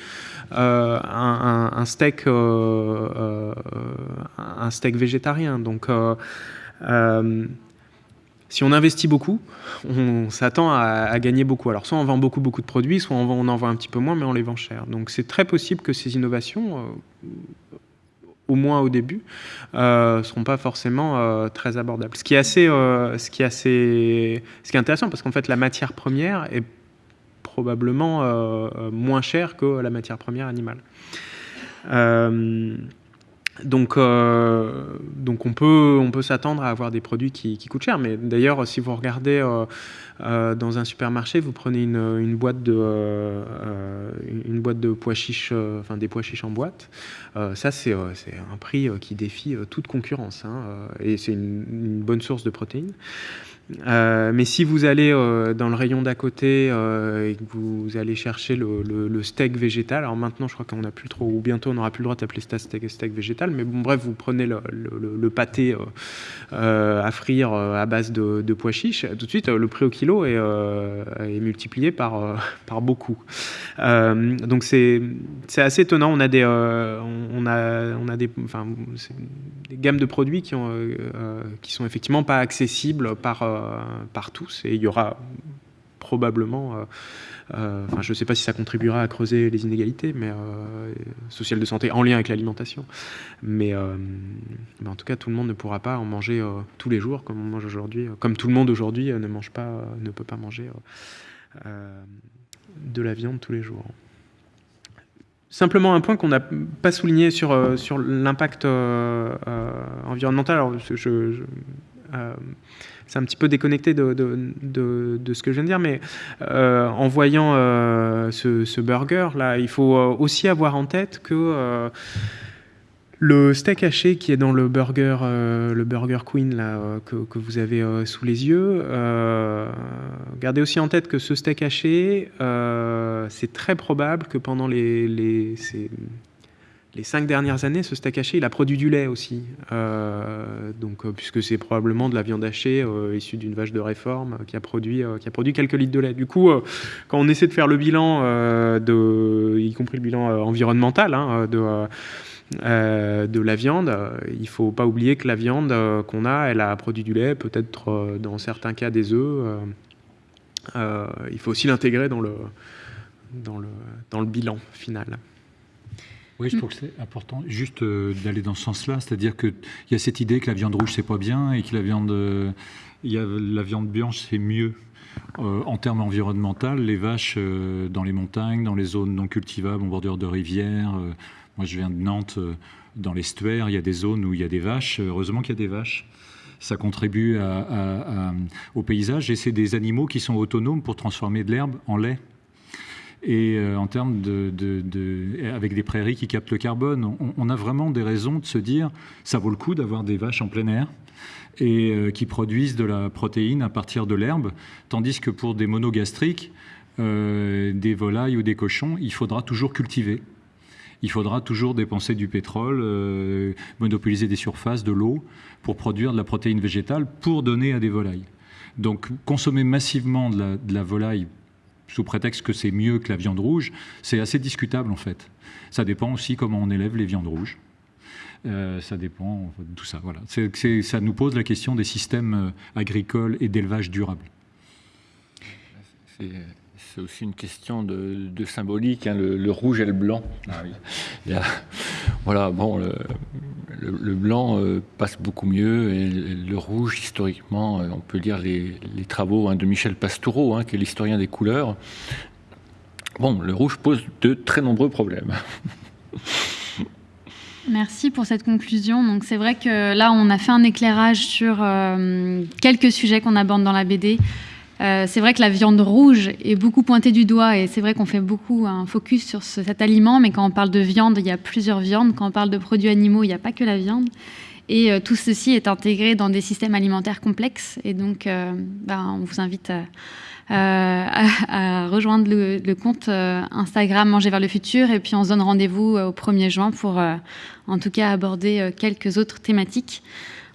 euh, un, steak, euh, euh, un steak végétarien. Donc, si on investit beaucoup, on s'attend à, gagner beaucoup. Alors, soit on vend beaucoup, beaucoup de produits, soit on, en vend un petit peu moins, mais on les vend cher. Donc, c'est très possible que ces innovations au moins au début, ne seront pas forcément très abordables. Ce qui est assez, ce qui est assez, ce qui est intéressant, parce qu'en fait, la matière première est probablement euh, euh, moins cher que la matière première animale. Euh, donc, donc on peut, on peut s'attendre à avoir des produits qui, coûtent cher. Mais d'ailleurs, si vous regardez dans un supermarché, vous prenez une, boîte de, une boîte de pois chiches, enfin des pois chiches en boîte. ça, c'est un prix qui défie toute concurrence, hein, et c'est une, bonne source de protéines. Euh, mais si vous allez euh, dans le rayon d'à côté euh, et que vous allez chercher le, steak végétal, alors maintenant je crois qu'on n'a plus trop, ou bientôt on n'aura plus le droit d'appeler ça steak, steak végétal, mais bon bref, vous prenez le, pâté à frire à base de, pois chiches, tout de suite le prix au kilo est, est multiplié par, par beaucoup. donc c'est assez étonnant, on a des, on a, on a des, enfin, gammes de produits qui, ont, qui sont effectivement pas accessibles par par tous et il y aura probablement, euh, euh, je ne sais pas si ça contribuera à creuser les inégalités mais, sociales de santé en lien avec l'alimentation, mais, en tout cas tout le monde ne pourra pas en manger tous les jours comme on mange aujourd'hui, comme tout le monde aujourd'hui ne mange pas, ne peut pas manger de la viande tous les jours. Simplement un point qu'on n'a pas souligné sur, sur l'impact environnemental. C'est un petit peu déconnecté de, ce que je viens de dire, mais euh, en voyant euh, ce, burger, là, il faut euh, aussi avoir en tête que le steak haché qui est dans le burger, le burger queen là, que, vous avez sous les yeux, gardez aussi en tête que ce steak haché, c'est très probable que pendant les les cinq dernières années, ce steak haché, il a produit du lait aussi. Euh, euh, puisque c'est probablement de la viande hachée euh, issue d'une vache de réforme qui a, produit, quelques litres de lait. Du coup, quand on essaie de faire le bilan, y compris le bilan environnemental hein, de, la viande, il ne faut pas oublier que la viande qu'on a, elle a produit du lait, peut-être dans certains cas des œufs. il faut aussi l'intégrer dans, le, dans le bilan final. Oui, je trouve que c'est important juste euh, d'aller dans ce sens-là, c'est-à-dire qu'il y a cette idée que la viande rouge c'est pas bien et que la viande, euh, y a, la viande blanche c'est mieux. Euh, en termes environnementaux, les vaches dans les montagnes, dans les zones non cultivables, en bordure de rivières. moi, je viens de Nantes, dans l'estuaire, il y a des zones où il y a des vaches. Heureusement qu'il y a des vaches ça contribue au paysage et c'est des animaux qui sont autonomes pour transformer de l'herbe en lait et euh, en termes de, avec des prairies qui captent le carbone. On, a vraiment des raisons de se dire ça vaut le coup d'avoir des vaches en plein air et euh, qui produisent de la protéine à partir de l'herbe, tandis que pour des monogastriques, euh, des volailles ou des cochons, il faudra toujours cultiver. Il faudra toujours dépenser du pétrole, monopoliser des surfaces, de l'eau, pour produire de la protéine végétale pour donner à des volailles. Donc consommer massivement de la volaille sous prétexte que c'est mieux que la viande rouge, c'est assez discutable en fait. Ça dépend aussi comment on élève les viandes rouges. Euh, ça dépend de tout ça. Voilà. ça nous pose la question des systèmes euh, agricoles et d'élevage durable. C'est aussi une question de, symbolique, hein, le, rouge et le blanc. Ah voilà, bon, le, blanc euh, passe beaucoup mieux et le, rouge, historiquement, euh, on peut lire les, travaux hein, de Michel Pastoureau, hein, qui est l'historien des couleurs. Bon, le rouge pose de très nombreux problèmes. Merci pour cette conclusion. Donc c'est vrai que là, on a fait un éclairage sur euh, quelques sujets qu'on aborde dans la BD. Euh, c'est vrai que la viande rouge est beaucoup pointée du doigt et c'est vrai qu'on fait beaucoup un focus sur cet aliment, mais quand on parle de viande, il y a plusieurs viandes. Quand on parle de produits animaux, il n'y a pas que la viande. Et euh, tout ceci est intégré dans des systèmes alimentaires complexes. Et donc, euh, ben, on vous invite à, rejoindre le, le compte Instagram Manger vers le futur. Et puis, on se donne rendez-vous au 1er juin pour, en tout cas, aborder quelques autres thématiques.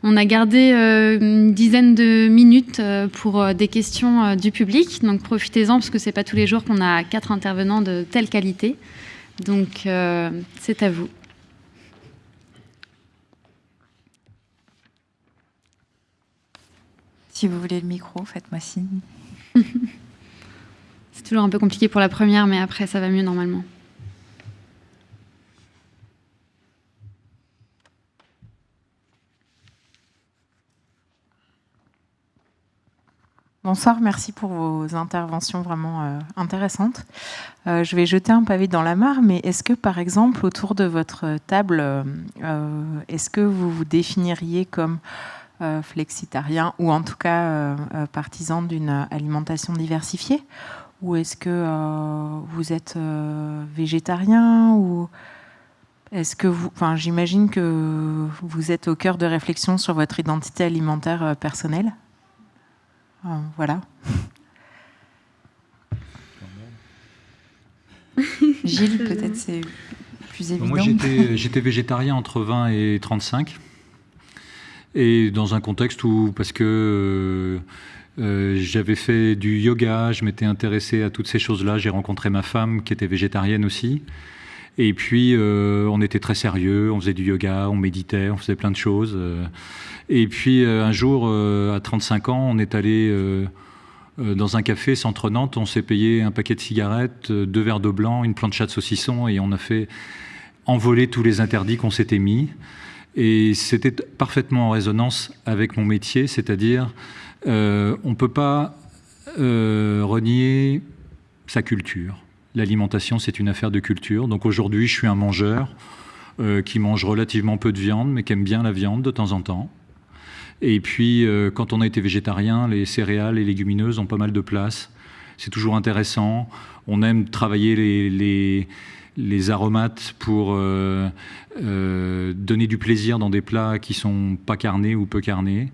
On a gardé euh, une dizaine de minutes euh, pour euh, des questions du public, donc profitez-en parce que ce n'est pas tous les jours qu'on a quatre intervenants de telle qualité. Donc c'est à vous. Si vous voulez le micro, faites-moi signe. c'est toujours un peu compliqué pour la première, mais après ça va mieux normalement. Bonsoir, merci pour vos interventions vraiment euh, intéressantes. Euh, je vais jeter un pavé dans la mare, mais est-ce que par exemple autour de votre table, euh, est-ce que vous vous définiriez comme flexitarien ou en tout cas partisan d'une alimentation diversifiée? Ou est-ce que vous êtes végétarien ou est-ce que vous, enfin, j'imagine que vous êtes au cœur de réflexion sur votre identité alimentaire personnelle voilà. Gilles, peut-être c'est plus évident. Moi, j'étais végétarien entre 20 et 35. Et dans un contexte où, parce que euh, j'avais fait du yoga, je m'étais intéressé à toutes ces choses-là, j'ai rencontré ma femme qui était végétarienne aussi. Et puis, euh, on était très sérieux, on faisait du yoga, on méditait, on faisait plein de choses. Euh. Et puis, un jour, à 35 ans, on est allé dans un café centre Nantes, on s'est payé un paquet de cigarettes, deux verres d'eau blanc, une plancha de saucisson, et on a fait envoler tous les interdits qu'on s'était mis. Et c'était parfaitement en résonance avec mon métier, c'est-à-dire euh, on ne peut pas euh, renier sa culture. L'alimentation, c'est une affaire de culture. Donc aujourd'hui, je suis un mangeur euh, qui mange relativement peu de viande, mais qui aime bien la viande de temps en temps. Et puis, quand on a été végétarien, les céréales et légumineuses ont pas mal de place. C'est toujours intéressant. On aime travailler les les aromates pour euh, euh, donner du plaisir dans des plats qui sont pas carnés ou peu carnés.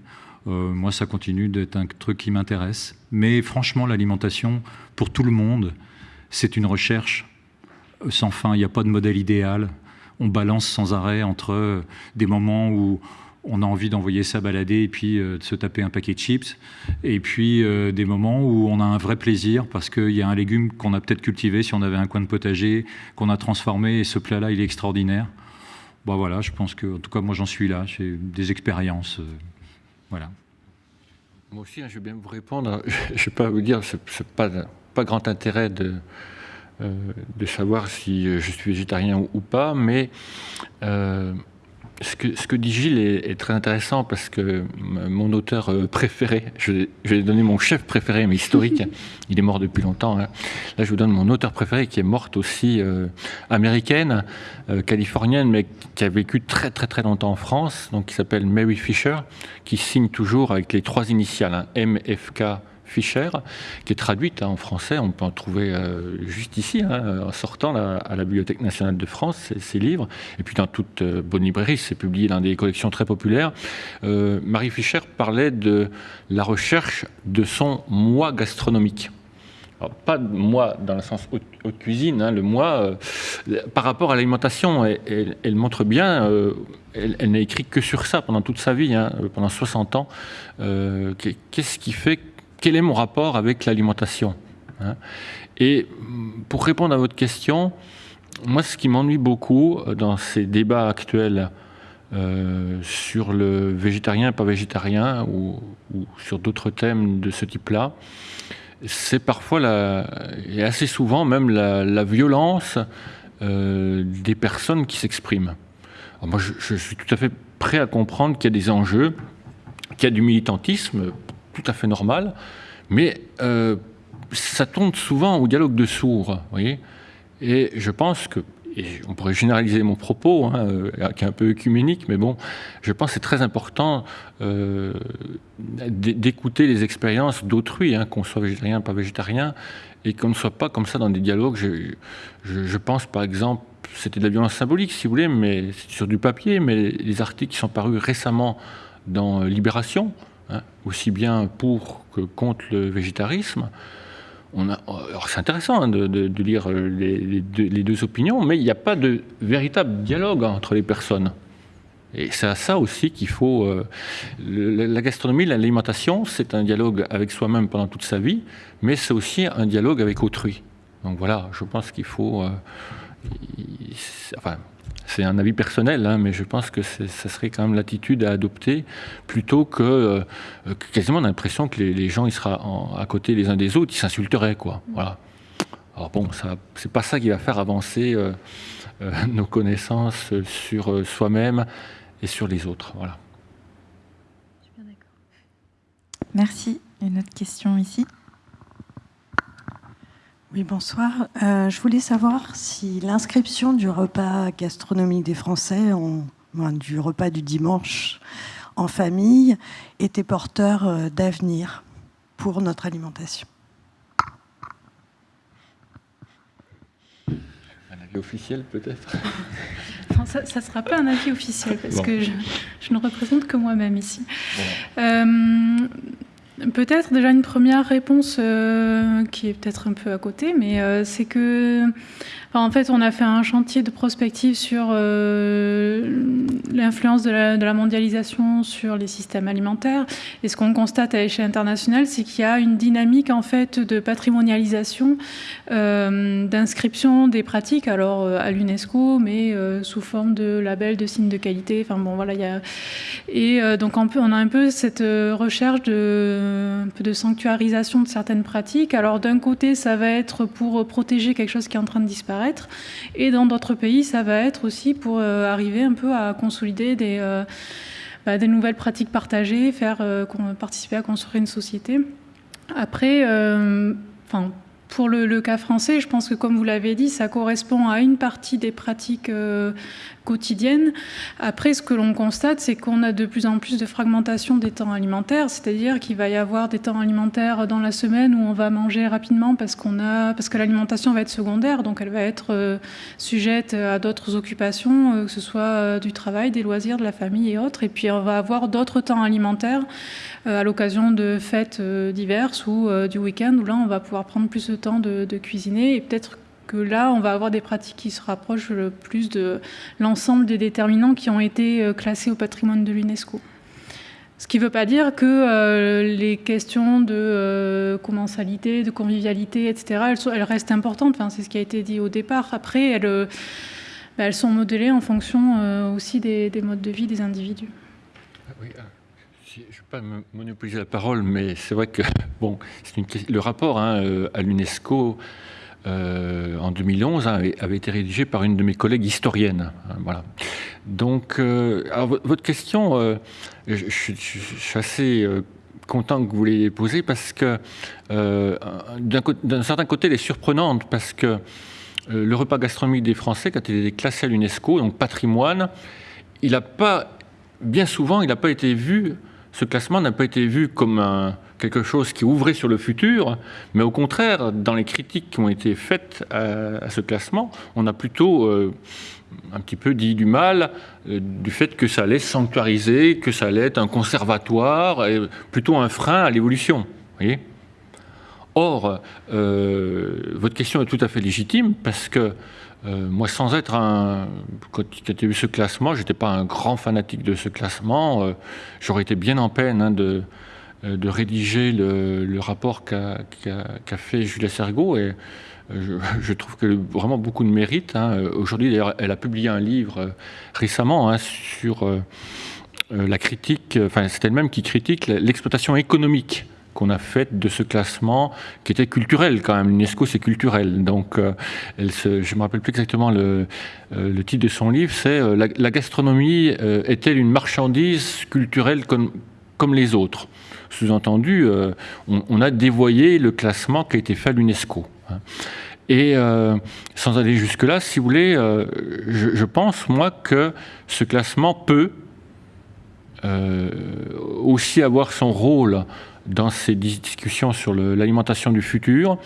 Euh, moi, ça continue d'être un truc qui m'intéresse. Mais franchement, l'alimentation, pour tout le monde, c'est une recherche sans fin. Il n'y a pas de modèle idéal. On balance sans arrêt entre des moments où on a envie d'envoyer ça balader et puis euh, de se taper un paquet de chips. Et puis euh, des moments où on a un vrai plaisir parce qu'il y a un légume qu'on a peut-être cultivé si on avait un coin de potager, qu'on a transformé et ce plat-là, il est extraordinaire. Bon voilà, je pense que, en tout cas, moi j'en suis là, j'ai des expériences. Euh, voilà. Moi aussi, hein, je vais bien vous répondre. Je ne vais pas vous dire, ce n'est pas, pas grand intérêt de, de savoir si je suis végétarien ou, pas, mais ce que, ce que, dit Gilles est, très intéressant parce que mon auteur euh, préféré, je, vais donner mon chef préféré, mais historique, il est mort depuis longtemps. Hein. Là, je vous donne mon auteur préféré qui est morte aussi euh, américaine, euh, californienne, mais qui a vécu très très très longtemps en France, donc qui s'appelle Mary Fisher, qui signe toujours avec les trois initiales, hein, MFK Fischer, qui est traduite hein, en français. On peut en trouver euh, juste ici, hein, en sortant à la Bibliothèque nationale de France, ces, livres. Et puis dans toute euh, bonne librairie, c'est publié dans des collections très populaires. Euh, Marie Fischer parlait de la recherche de son moi gastronomique. pas moi dans le sens haute, cuisine, hein, le moi par rapport à l'alimentation. Elle, montre bien, elle, n'a écrit que sur ça pendant toute sa vie, pendant 60 ans. Qu'est-ce qui fait quel est mon rapport avec l'alimentation hein? Et pour répondre à votre question, moi, ce qui m'ennuie beaucoup euh, dans ces débats actuels euh, sur le végétarien, pas végétarien, ou, sur d'autres thèmes de ce type-là, c'est parfois, et assez souvent même, la, violence euh, des personnes qui s'expriment. Moi, je, suis tout à fait prêt à comprendre qu'il y a des enjeux, qu'il y a du militantisme, tout à fait normal, mais euh, ça tourne souvent au dialogue de sourds, voyez Et je pense que, et on pourrait généraliser mon propos, hein, euh, qui est un peu œcuménique, mais bon, je pense que c'est très important euh, d'écouter les expériences d'autrui, hein, qu'on soit végétarien, pas végétarien, et qu'on ne soit pas comme ça dans des dialogues. Je, je pense par exemple, c'était de la violence symbolique, si vous voulez, mais sur du papier, mais les articles qui sont parus récemment dans Libération, Hein, aussi bien pour que contre le végétarisme. c'est intéressant hein, de, lire les, deux, opinions, mais il n'y a pas de véritable dialogue entre les personnes. Et c'est à ça aussi qu'il faut. Euh, la gastronomie, l'alimentation, c'est un dialogue avec soi-même pendant toute sa vie, mais c'est aussi un dialogue avec autrui. Donc voilà, je pense qu'il faut. Euh, enfin, c'est un avis personnel, hein, mais je pense que ce serait quand même l'attitude à adopter plutôt que euh, quasiment l'impression que les, gens ils seraient à côté les uns des autres, ils s'insulteraient quoi. Voilà. Alors bon, ça, c'est pas ça qui va faire avancer euh, euh, nos connaissances sur soi-même et sur les autres. Voilà. Merci. Une autre question ici. Oui, bonsoir. Euh, je voulais savoir si l'inscription du repas gastronomique des Français, du repas du dimanche en famille, était porteur euh, d'avenir pour notre alimentation. Un avis officiel peut-être? Ça ne sera pas un avis officiel parce que je, ne représente que moi-même ici. Euh, peut-être déjà une première réponse qui est peut-être un peu à côté, mais c'est que en fait, on a fait un chantier de prospective sur euh, l'influence de, la, mondialisation sur les systèmes alimentaires. Et ce qu'on constate à l'échelle internationale, c'est qu'il y a une dynamique en fait de patrimonialisation, euh, d'inscription des pratiques, alors euh, à l'UNESCO, mais sous forme de labels, de signes de qualité. Enfin bon, voilà, il y a... et donc on a un peu cette recherche de, un peu de sanctuarisation de certaines pratiques. Alors d'un côté, ça va être pour protéger quelque chose qui est en train de disparaître et dans d'autres pays, ça va être aussi pour euh, arriver un peu à consolider des, euh, bah, nouvelles pratiques partagées, faire euh, participer à construire une société. Après, enfin pour le, cas français, je pense que comme vous l'avez dit, ça correspond à une partie des pratiques quotidienne. Après, ce que l'on constate, c'est qu'on a de plus en plus de fragmentation des temps alimentaires, c'est-à-dire qu'il va y avoir des temps alimentaires dans la semaine où on va manger rapidement parce qu'on a, parce que l'alimentation va être secondaire, donc elle va être euh, sujette à d'autres occupations, euh, que ce soit euh, du travail, des loisirs, de la famille et autres. Et puis on va avoir d'autres temps alimentaires à l'occasion de fêtes diverses ou du week-end où là on va pouvoir prendre plus temps de, cuisiner et peut-être que là, on va avoir des pratiques qui se rapprochent le plus de l'ensemble des déterminants qui ont été euh, classés au patrimoine de l'UNESCO. Ce qui ne veut pas dire que euh, les questions de euh, commensalité, de convivialité, etc., elles, restent importantes. C'est ce qui a été dit au départ. Après, elles, bah, elles sont modélées en fonction aussi des, modes de vie des individus. Ah je ne vais pas monopoliser la parole, mais c'est vrai que bon, le rapport hein, à l'UNESCO euh, en 2011 hein, avait, été rédigé par une de mes collègues historiennes. Hein, voilà. Donc, euh, votre question, euh, je, suis assez content que vous l'ayez posée parce que d'un certain côté, elle est surprenante parce que le repas gastronomique des Français, quand il est classé à l'UNESCO, donc patrimoine, il n'a pas, bien souvent, il n'a pas été vu, ce classement n'a pas été vu comme quelque chose qui ouvrait sur le futur, mais au contraire, dans les critiques qui ont été faites à, ce classement, on a plutôt euh, un petit peu dit du mal euh, du fait que ça allait sanctuariser, que ça allait être un conservatoire, et plutôt un frein à l'évolution. Or, euh, votre question est tout à fait légitime parce que moi, sans être un. Quand j'ai vu ce classement, je n'étais pas un grand fanatique de ce classement. J'aurais été bien en peine hein, de, euh, de rédiger le, rapport qu'a fait Julia Sergault. Et euh, je, trouve qu'elle a vraiment beaucoup de mérite. Hein. Aujourd'hui, d'ailleurs, elle a publié un livre euh, récemment hein, sur la critique, enfin, c'est elle-même qui critique l'exploitation économique qu'on a faite de ce classement qui était culturel quand même. L'UNESCO, c'est culturel. Donc, se, je ne me rappelle plus exactement le, le, titre de son livre, c'est la, gastronomie est-elle une marchandise culturelle comme, les autres? Sous-entendu, euh, on, a dévoyé le classement qui a été fait à l'UNESCO. Hein. Et euh, sans aller jusque-là, si vous voulez, euh, je, pense, moi, que ce classement peut aussi avoir son rôle dans ces discussions sur l'alimentation du futur,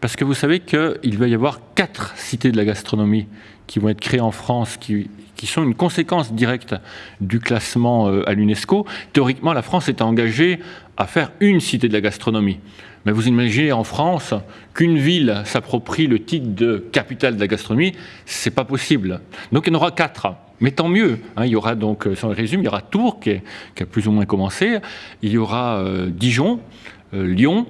parce que vous savez qu'il va y avoir quatre cités de la gastronomie qui vont être créées en France, qui, qui sont une conséquence directe du classement à l'UNESCO. Théoriquement, la France est engagée à faire une cité de la gastronomie. Mais vous imaginez en France qu'une ville s'approprie le titre de capitale de la gastronomie, c'est pas possible. Donc il y en aura quatre. Mais tant mieux. Hein. il y aura donc, sans le résume, il y aura Tours qui, a plus ou moins commencé. Il y aura euh, Dijon, euh, Lyon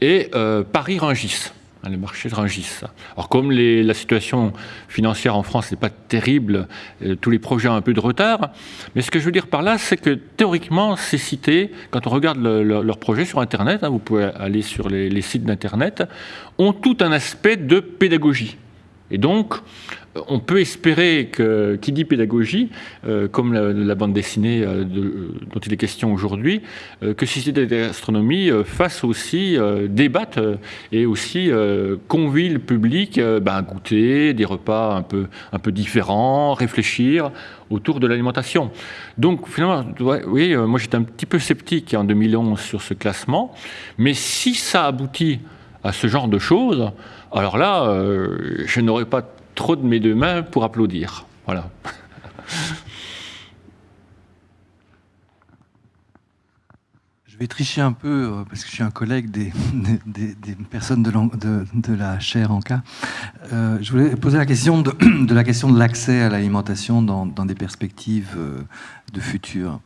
et euh, Paris-Rungis. Hein, le marché de Rungis. Alors comme la situation financière en France n'est pas terrible, euh, tous les projets ont un peu de retard, mais ce que je veux dire par là, c'est que théoriquement, ces cités, quand on regarde leurs projets sur Internet, hein, vous pouvez aller sur les sites d'Internet, ont tout un aspect de pédagogie. Et donc, on peut espérer que, qui dit pédagogie, euh, comme la, bande dessinée euh, dont il est question aujourd'hui, euh, que Société de gastronomie fasse aussi, débatte et aussi convie le public ben, à goûter des repas un peu, un peu différents, réfléchir autour de l'alimentation. Donc finalement, oui, moi j'étais un petit peu sceptique en 2011 sur ce classement, mais si ça aboutit à ce genre de choses, alors là, je n'aurais pas trop de mes deux mains pour applaudir. Voilà. Je vais tricher un peu euh, parce que je suis un collègue des, personnes de, de, la chaire en cas. Euh, je voulais poser la question de, la question de l'accès à l'alimentation dans, des perspectives euh, de futur.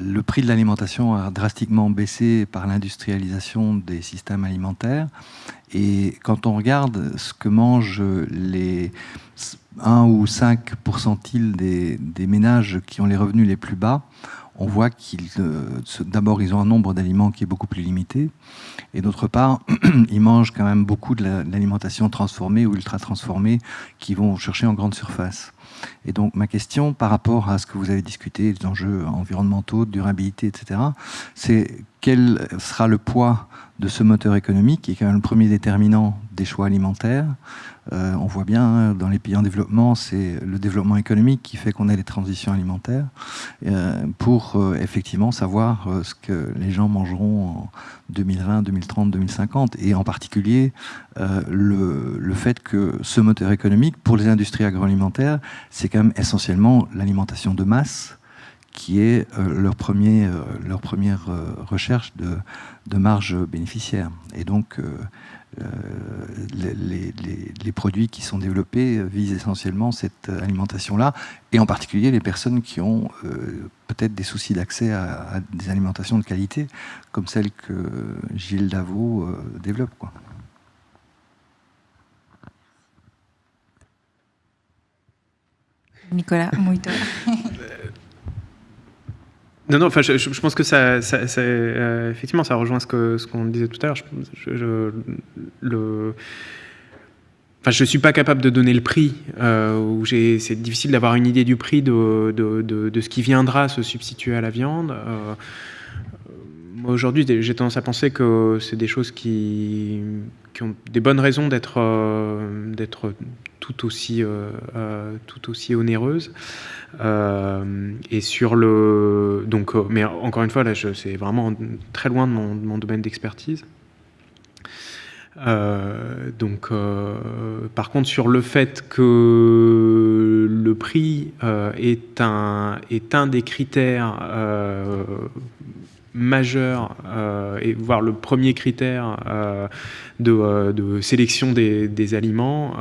Le prix de l'alimentation a drastiquement baissé par l'industrialisation des systèmes alimentaires. Et quand on regarde ce que mangent les 1 ou 5 pourcentiles des, ménages qui ont les revenus les plus bas, on voit qu'ils, euh, d'abord, ils ont un nombre d'aliments qui est beaucoup plus limité, et d'autre part, ils mangent quand même beaucoup de l'alimentation transformée ou ultra transformée qui vont chercher en grande surface. Et donc, ma question par rapport à ce que vous avez discuté, les enjeux environnementaux, durabilité, etc., c'est quel sera le poids de ce moteur économique, qui est quand même le premier déterminant des choix alimentaires, euh, on voit bien hein, dans les pays en développement, c'est le développement économique qui fait qu'on a les transitions alimentaires euh, pour euh, effectivement savoir ce que les gens mangeront en 2020, 2030, 2050 et en particulier le, fait que ce moteur économique pour les industries agroalimentaires, c'est quand même essentiellement l'alimentation de masse qui est leur, premier, leur première recherche de, de marge bénéficiaire. Et donc, euh, les, produits qui sont développés visent essentiellement cette alimentation-là, et en particulier les personnes qui ont euh, peut-être des soucis d'accès à, des alimentations de qualité, comme celle que Gilles Davot euh, développe. Quoi. Nicolas Mouito. Non, non, enfin, je, pense que ça, euh, effectivement, ça rejoint ce qu'on ce disait tout à l'heure. Je, enfin, je suis pas capable de donner le prix. Euh, c'est difficile d'avoir une idée du prix de, ce qui viendra se substituer à la viande. Euh, aujourd'hui, j'ai tendance à penser que c'est des choses qui, qui, ont des bonnes raisons d'être d'être tout aussi tout aussi onéreuses. Euh, et sur le. Donc, euh, mais encore une fois, là, c'est vraiment très loin de mon, domaine d'expertise. Euh, donc, par contre, sur le fait que le prix est, un, est un des critères majeurs, et voire le premier critère de, de, sélection des, aliments,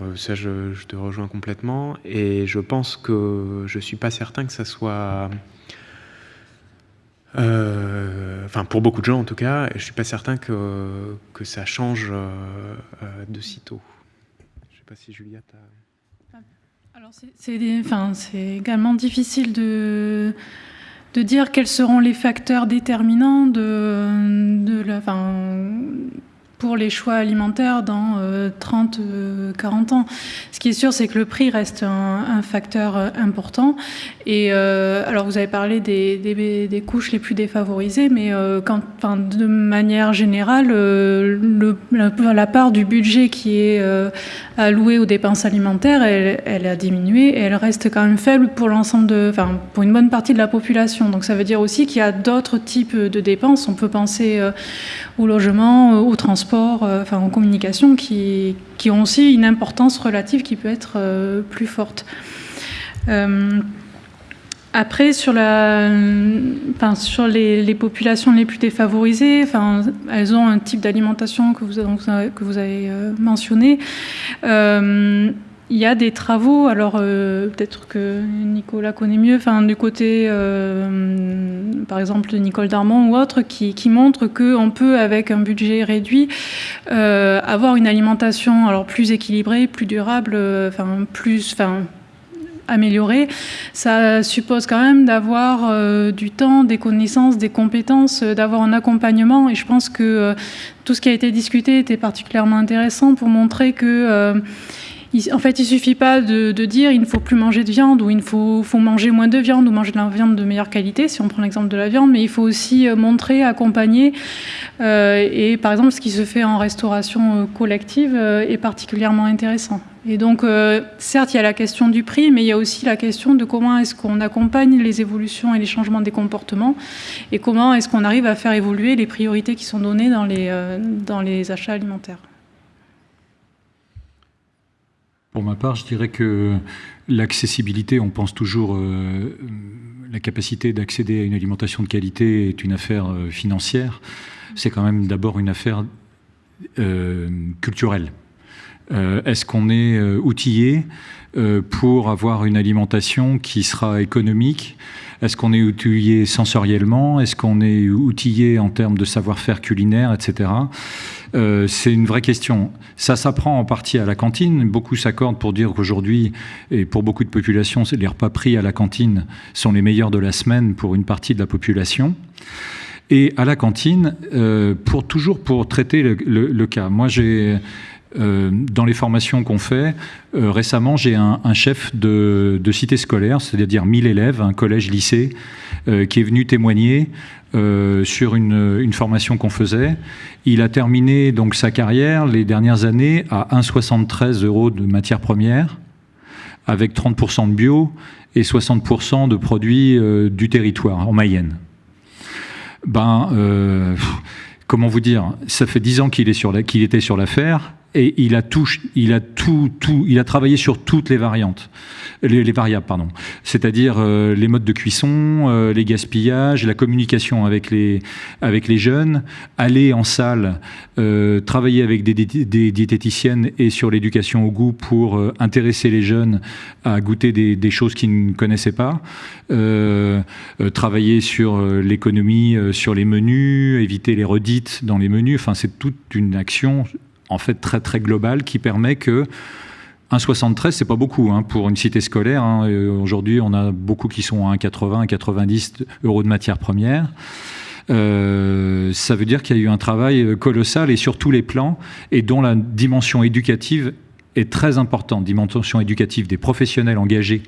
euh, ça, je, te rejoins complètement. Et je pense que je ne suis pas certain que ça soit... Euh, enfin, pour beaucoup de gens en tout cas, je ne suis pas certain que, que ça change euh, de sitôt. Je ne sais pas si Juliette a... Alors c'est également difficile de, de dire quels seront les facteurs déterminants de, de la, pour les choix alimentaires dans 30, euh, 40 euh, ans. Ce qui est sûr, c'est que le prix reste un, facteur euh, important. Et alors, vous avez parlé des, couches les plus défavorisées, mais de manière générale, le, la, part du budget qui est alloué aux dépenses alimentaires, elle, elle, a diminué et elle reste quand même faible pour l'ensemble de, enfin, pour une bonne partie de la population. Donc, ça veut dire aussi qu'il y a d'autres types de dépenses. On peut penser au logement, au transport euh, enfin en communication, qui, qui, ont aussi une importance relative qui peut être euh, plus forte. Euh, après, sur, la, enfin, sur les, populations les plus défavorisées, enfin, elles ont un type d'alimentation que vous avez mentionné. Il y a des travaux, alors euh, peut-être que Nicolas connaît mieux, enfin, du côté, euh, par exemple, de Nicole Darmon ou autre, qui, montrent qu'on peut, avec un budget réduit, euh, avoir une alimentation alors, plus équilibrée, plus durable, enfin, plus, enfin, améliorée. Ça suppose quand même d'avoir du temps, des connaissances, des compétences, d'avoir un accompagnement. Et je pense que tout ce qui a été discuté était particulièrement intéressant pour montrer que en fait, il suffit pas de, dire il ne faut plus manger de viande ou il faut, manger moins de viande ou manger de la viande de meilleure qualité, si on prend l'exemple de la viande, mais il faut aussi euh, montrer, accompagner. Euh, et par exemple, ce qui se fait en restauration euh, collective est particulièrement intéressant. Et donc, certes, il y a la question du prix, mais il y a aussi la question de comment est-ce qu'on accompagne les évolutions et les changements des comportements et comment est-ce qu'on arrive à faire évoluer les priorités qui sont données dans les achats alimentaires. Pour ma part, je dirais que l'accessibilité, on pense toujours euh, la capacité d'accéder à une alimentation de qualité est une affaire financière, c'est quand même d'abord une affaire culturelle. Est-ce qu'on est outillé pour avoir une alimentation qui sera économique? Est-ce qu'on est outillé sensoriellement? Est-ce qu'on est outillé en termes de savoir-faire culinaire, etc. Euh, c'est une vraie question. Ça s'apprend en partie à la cantine. Beaucoup s'accordent pour dire qu'aujourd'hui, et pour beaucoup de populations, les repas pris à la cantine sont les meilleurs de la semaine pour une partie de la population. Et à la cantine, euh, pour toujours pour traiter le cas. Moi, j'ai euh, dans les formations qu'on fait, récemment, j'ai un, chef de, cité scolaire, c'est-à-dire 1000 élèves, un collège-lycée, qui est venu témoigner sur une, formation qu'on faisait. Il a terminé donc sa carrière les dernières années à 1,73 euros de matières premières, avec 30% de bio et 60% de produits du territoire, en Mayenne. Ben, comment vous dire, ça fait 10 ans qu'il était sur l'affaire et il a il a tout, tout, il a travaillé sur toutes les variantes, les, variables, pardon. C'est-à-dire euh, les modes de cuisson, euh, les gaspillages, la communication avec les, avec les jeunes, aller en salle, euh, travailler avec des, des, diététiciennes et sur l'éducation au goût pour intéresser les jeunes à goûter des, des choses qu'ils ne connaissaient pas, travailler sur l'économie, sur les menus, éviter les redites dans les menus. Enfin, c'est toute une action en fait très très global qui permet que 1,73, c'est pas beaucoup hein, pour une cité scolaire. Hein. Aujourd'hui, on a beaucoup qui sont à 1,80, 1,90 euros de matière première. Euh, ça veut dire qu'il y a eu un travail colossal et sur tous les plans, et dont la dimension éducative est très importante, dimension éducative des professionnels engagés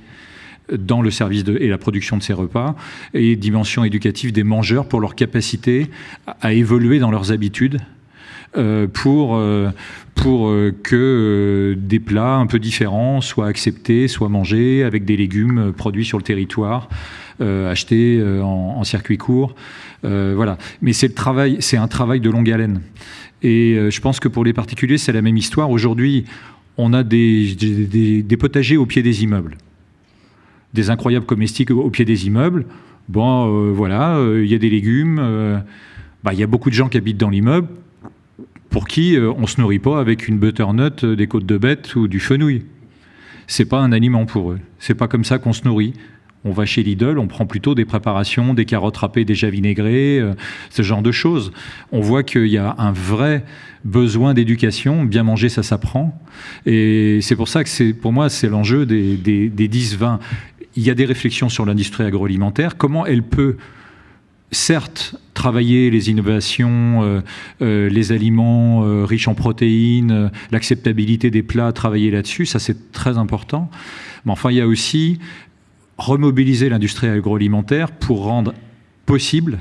dans le service de, et la production de ces repas, et dimension éducative des mangeurs pour leur capacité à évoluer dans leurs habitudes euh, pour, euh, pour euh, que des plats un peu différents soient acceptés, soient mangés avec des légumes produits sur le territoire, achetés en, circuit court. voilà. Mais c'est travail, c'est un travail de longue haleine. Et je pense que pour les particuliers, c'est la même histoire. Aujourd'hui, on a des, des, potagers au pied des immeubles, des incroyables comestiques au pied des immeubles. Bon, voilà, il y a des légumes. Bah, il y a beaucoup de gens qui habitent dans l'immeuble pour qui euh, on ne se nourrit pas avec une butternut, euh, des côtes de bête ou du fenouil. C'est pas un aliment pour eux. C'est pas comme ça qu'on se nourrit. On va chez Lidl, on prend plutôt des préparations, des carottes râpées déjà vinaigrées, euh, ce genre de choses. On voit qu'il y a un vrai besoin d'éducation. Bien manger, ça s'apprend. Et c'est pour ça que c'est, pour moi, c'est l'enjeu des, des, des 10-20. Il y a des réflexions sur l'industrie agroalimentaire. Comment elle peut certes travailler les innovations, euh, euh, les aliments euh, riches en protéines, l'acceptabilité des plats, travailler là-dessus, ça c'est très important. Mais enfin, il y a aussi remobiliser l'industrie agroalimentaire pour rendre possible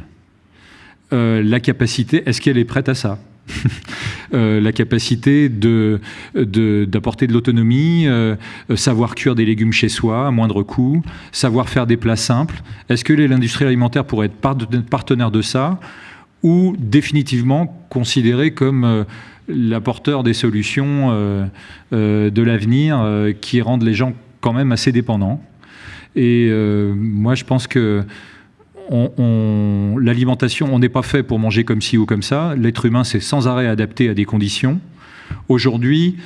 la capacité, est-ce qu'elle est prête à ça? la capacité d'apporter de, l'autonomie, euh, savoir cuire des légumes chez soi à moindre coût, savoir faire des plats simples. Est-ce que l'industrie alimentaire pourrait être partenaire de ça ou définitivement considéré comme euh, l'apporteur des solutions de l'avenir qui rendent les gens quand même assez dépendants? Et moi, je pense que on, l'alimentation, on n'est pas fait pour manger comme ci ou comme ça. L'être humain s'est sans arrêt adapté à des conditions. Aujourd'hui,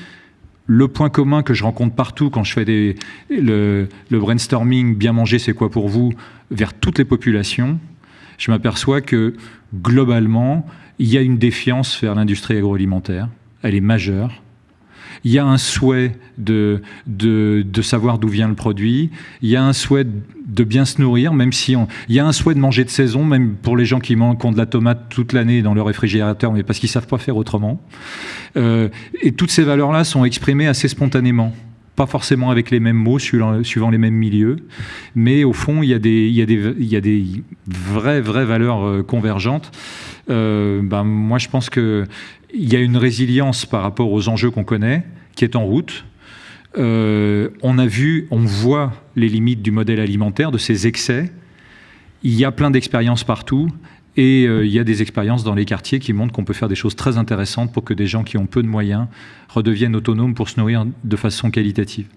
le point commun que je rencontre partout quand je fais le, brainstorming, bien manger, c'est quoi pour vous, vers toutes les populations, je m'aperçois que globalement, il y a une défiance vers l'industrie agroalimentaire. Elle est majeure il y a un souhait de, de, savoir d'où vient le produit, il y a un souhait de bien se nourrir, même si on, il y a un souhait de manger de saison, même pour les gens qui, mangent, de la tomate toute l'année dans leur réfrigérateur, mais parce qu'ils savent pas faire autrement. Euh, et toutes ces valeurs-là sont exprimées assez spontanément pas forcément avec les mêmes mots suivant, les mêmes milieux, mais au fond, il y a des, il y a des, il y a des vraies, vraies valeurs euh, convergentes. Euh, ben, moi, je pense qu'il y a une résilience par rapport aux enjeux qu'on connaît, qui est en route. Euh, on a vu, on voit les limites du modèle alimentaire, de ses excès. Il y a plein d'expériences partout. Et euh, il y a des expériences dans les quartiers qui montrent qu'on peut faire des choses très intéressantes pour que des gens qui ont peu de moyens redeviennent autonomes pour se nourrir de façon qualitative.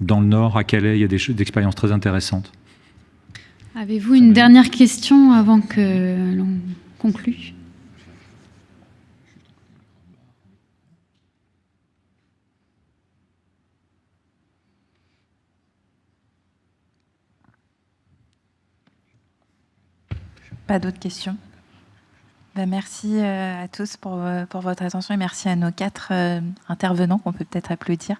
Dans le Nord, à Calais, il y a des, expériences très intéressantes. Avez-vous une dernière question avant que l'on conclue? Pas d'autres questions ben, Merci euh, à tous pour, euh, pour, votre attention et merci à nos quatre euh, intervenants qu'on peut peut-être applaudir.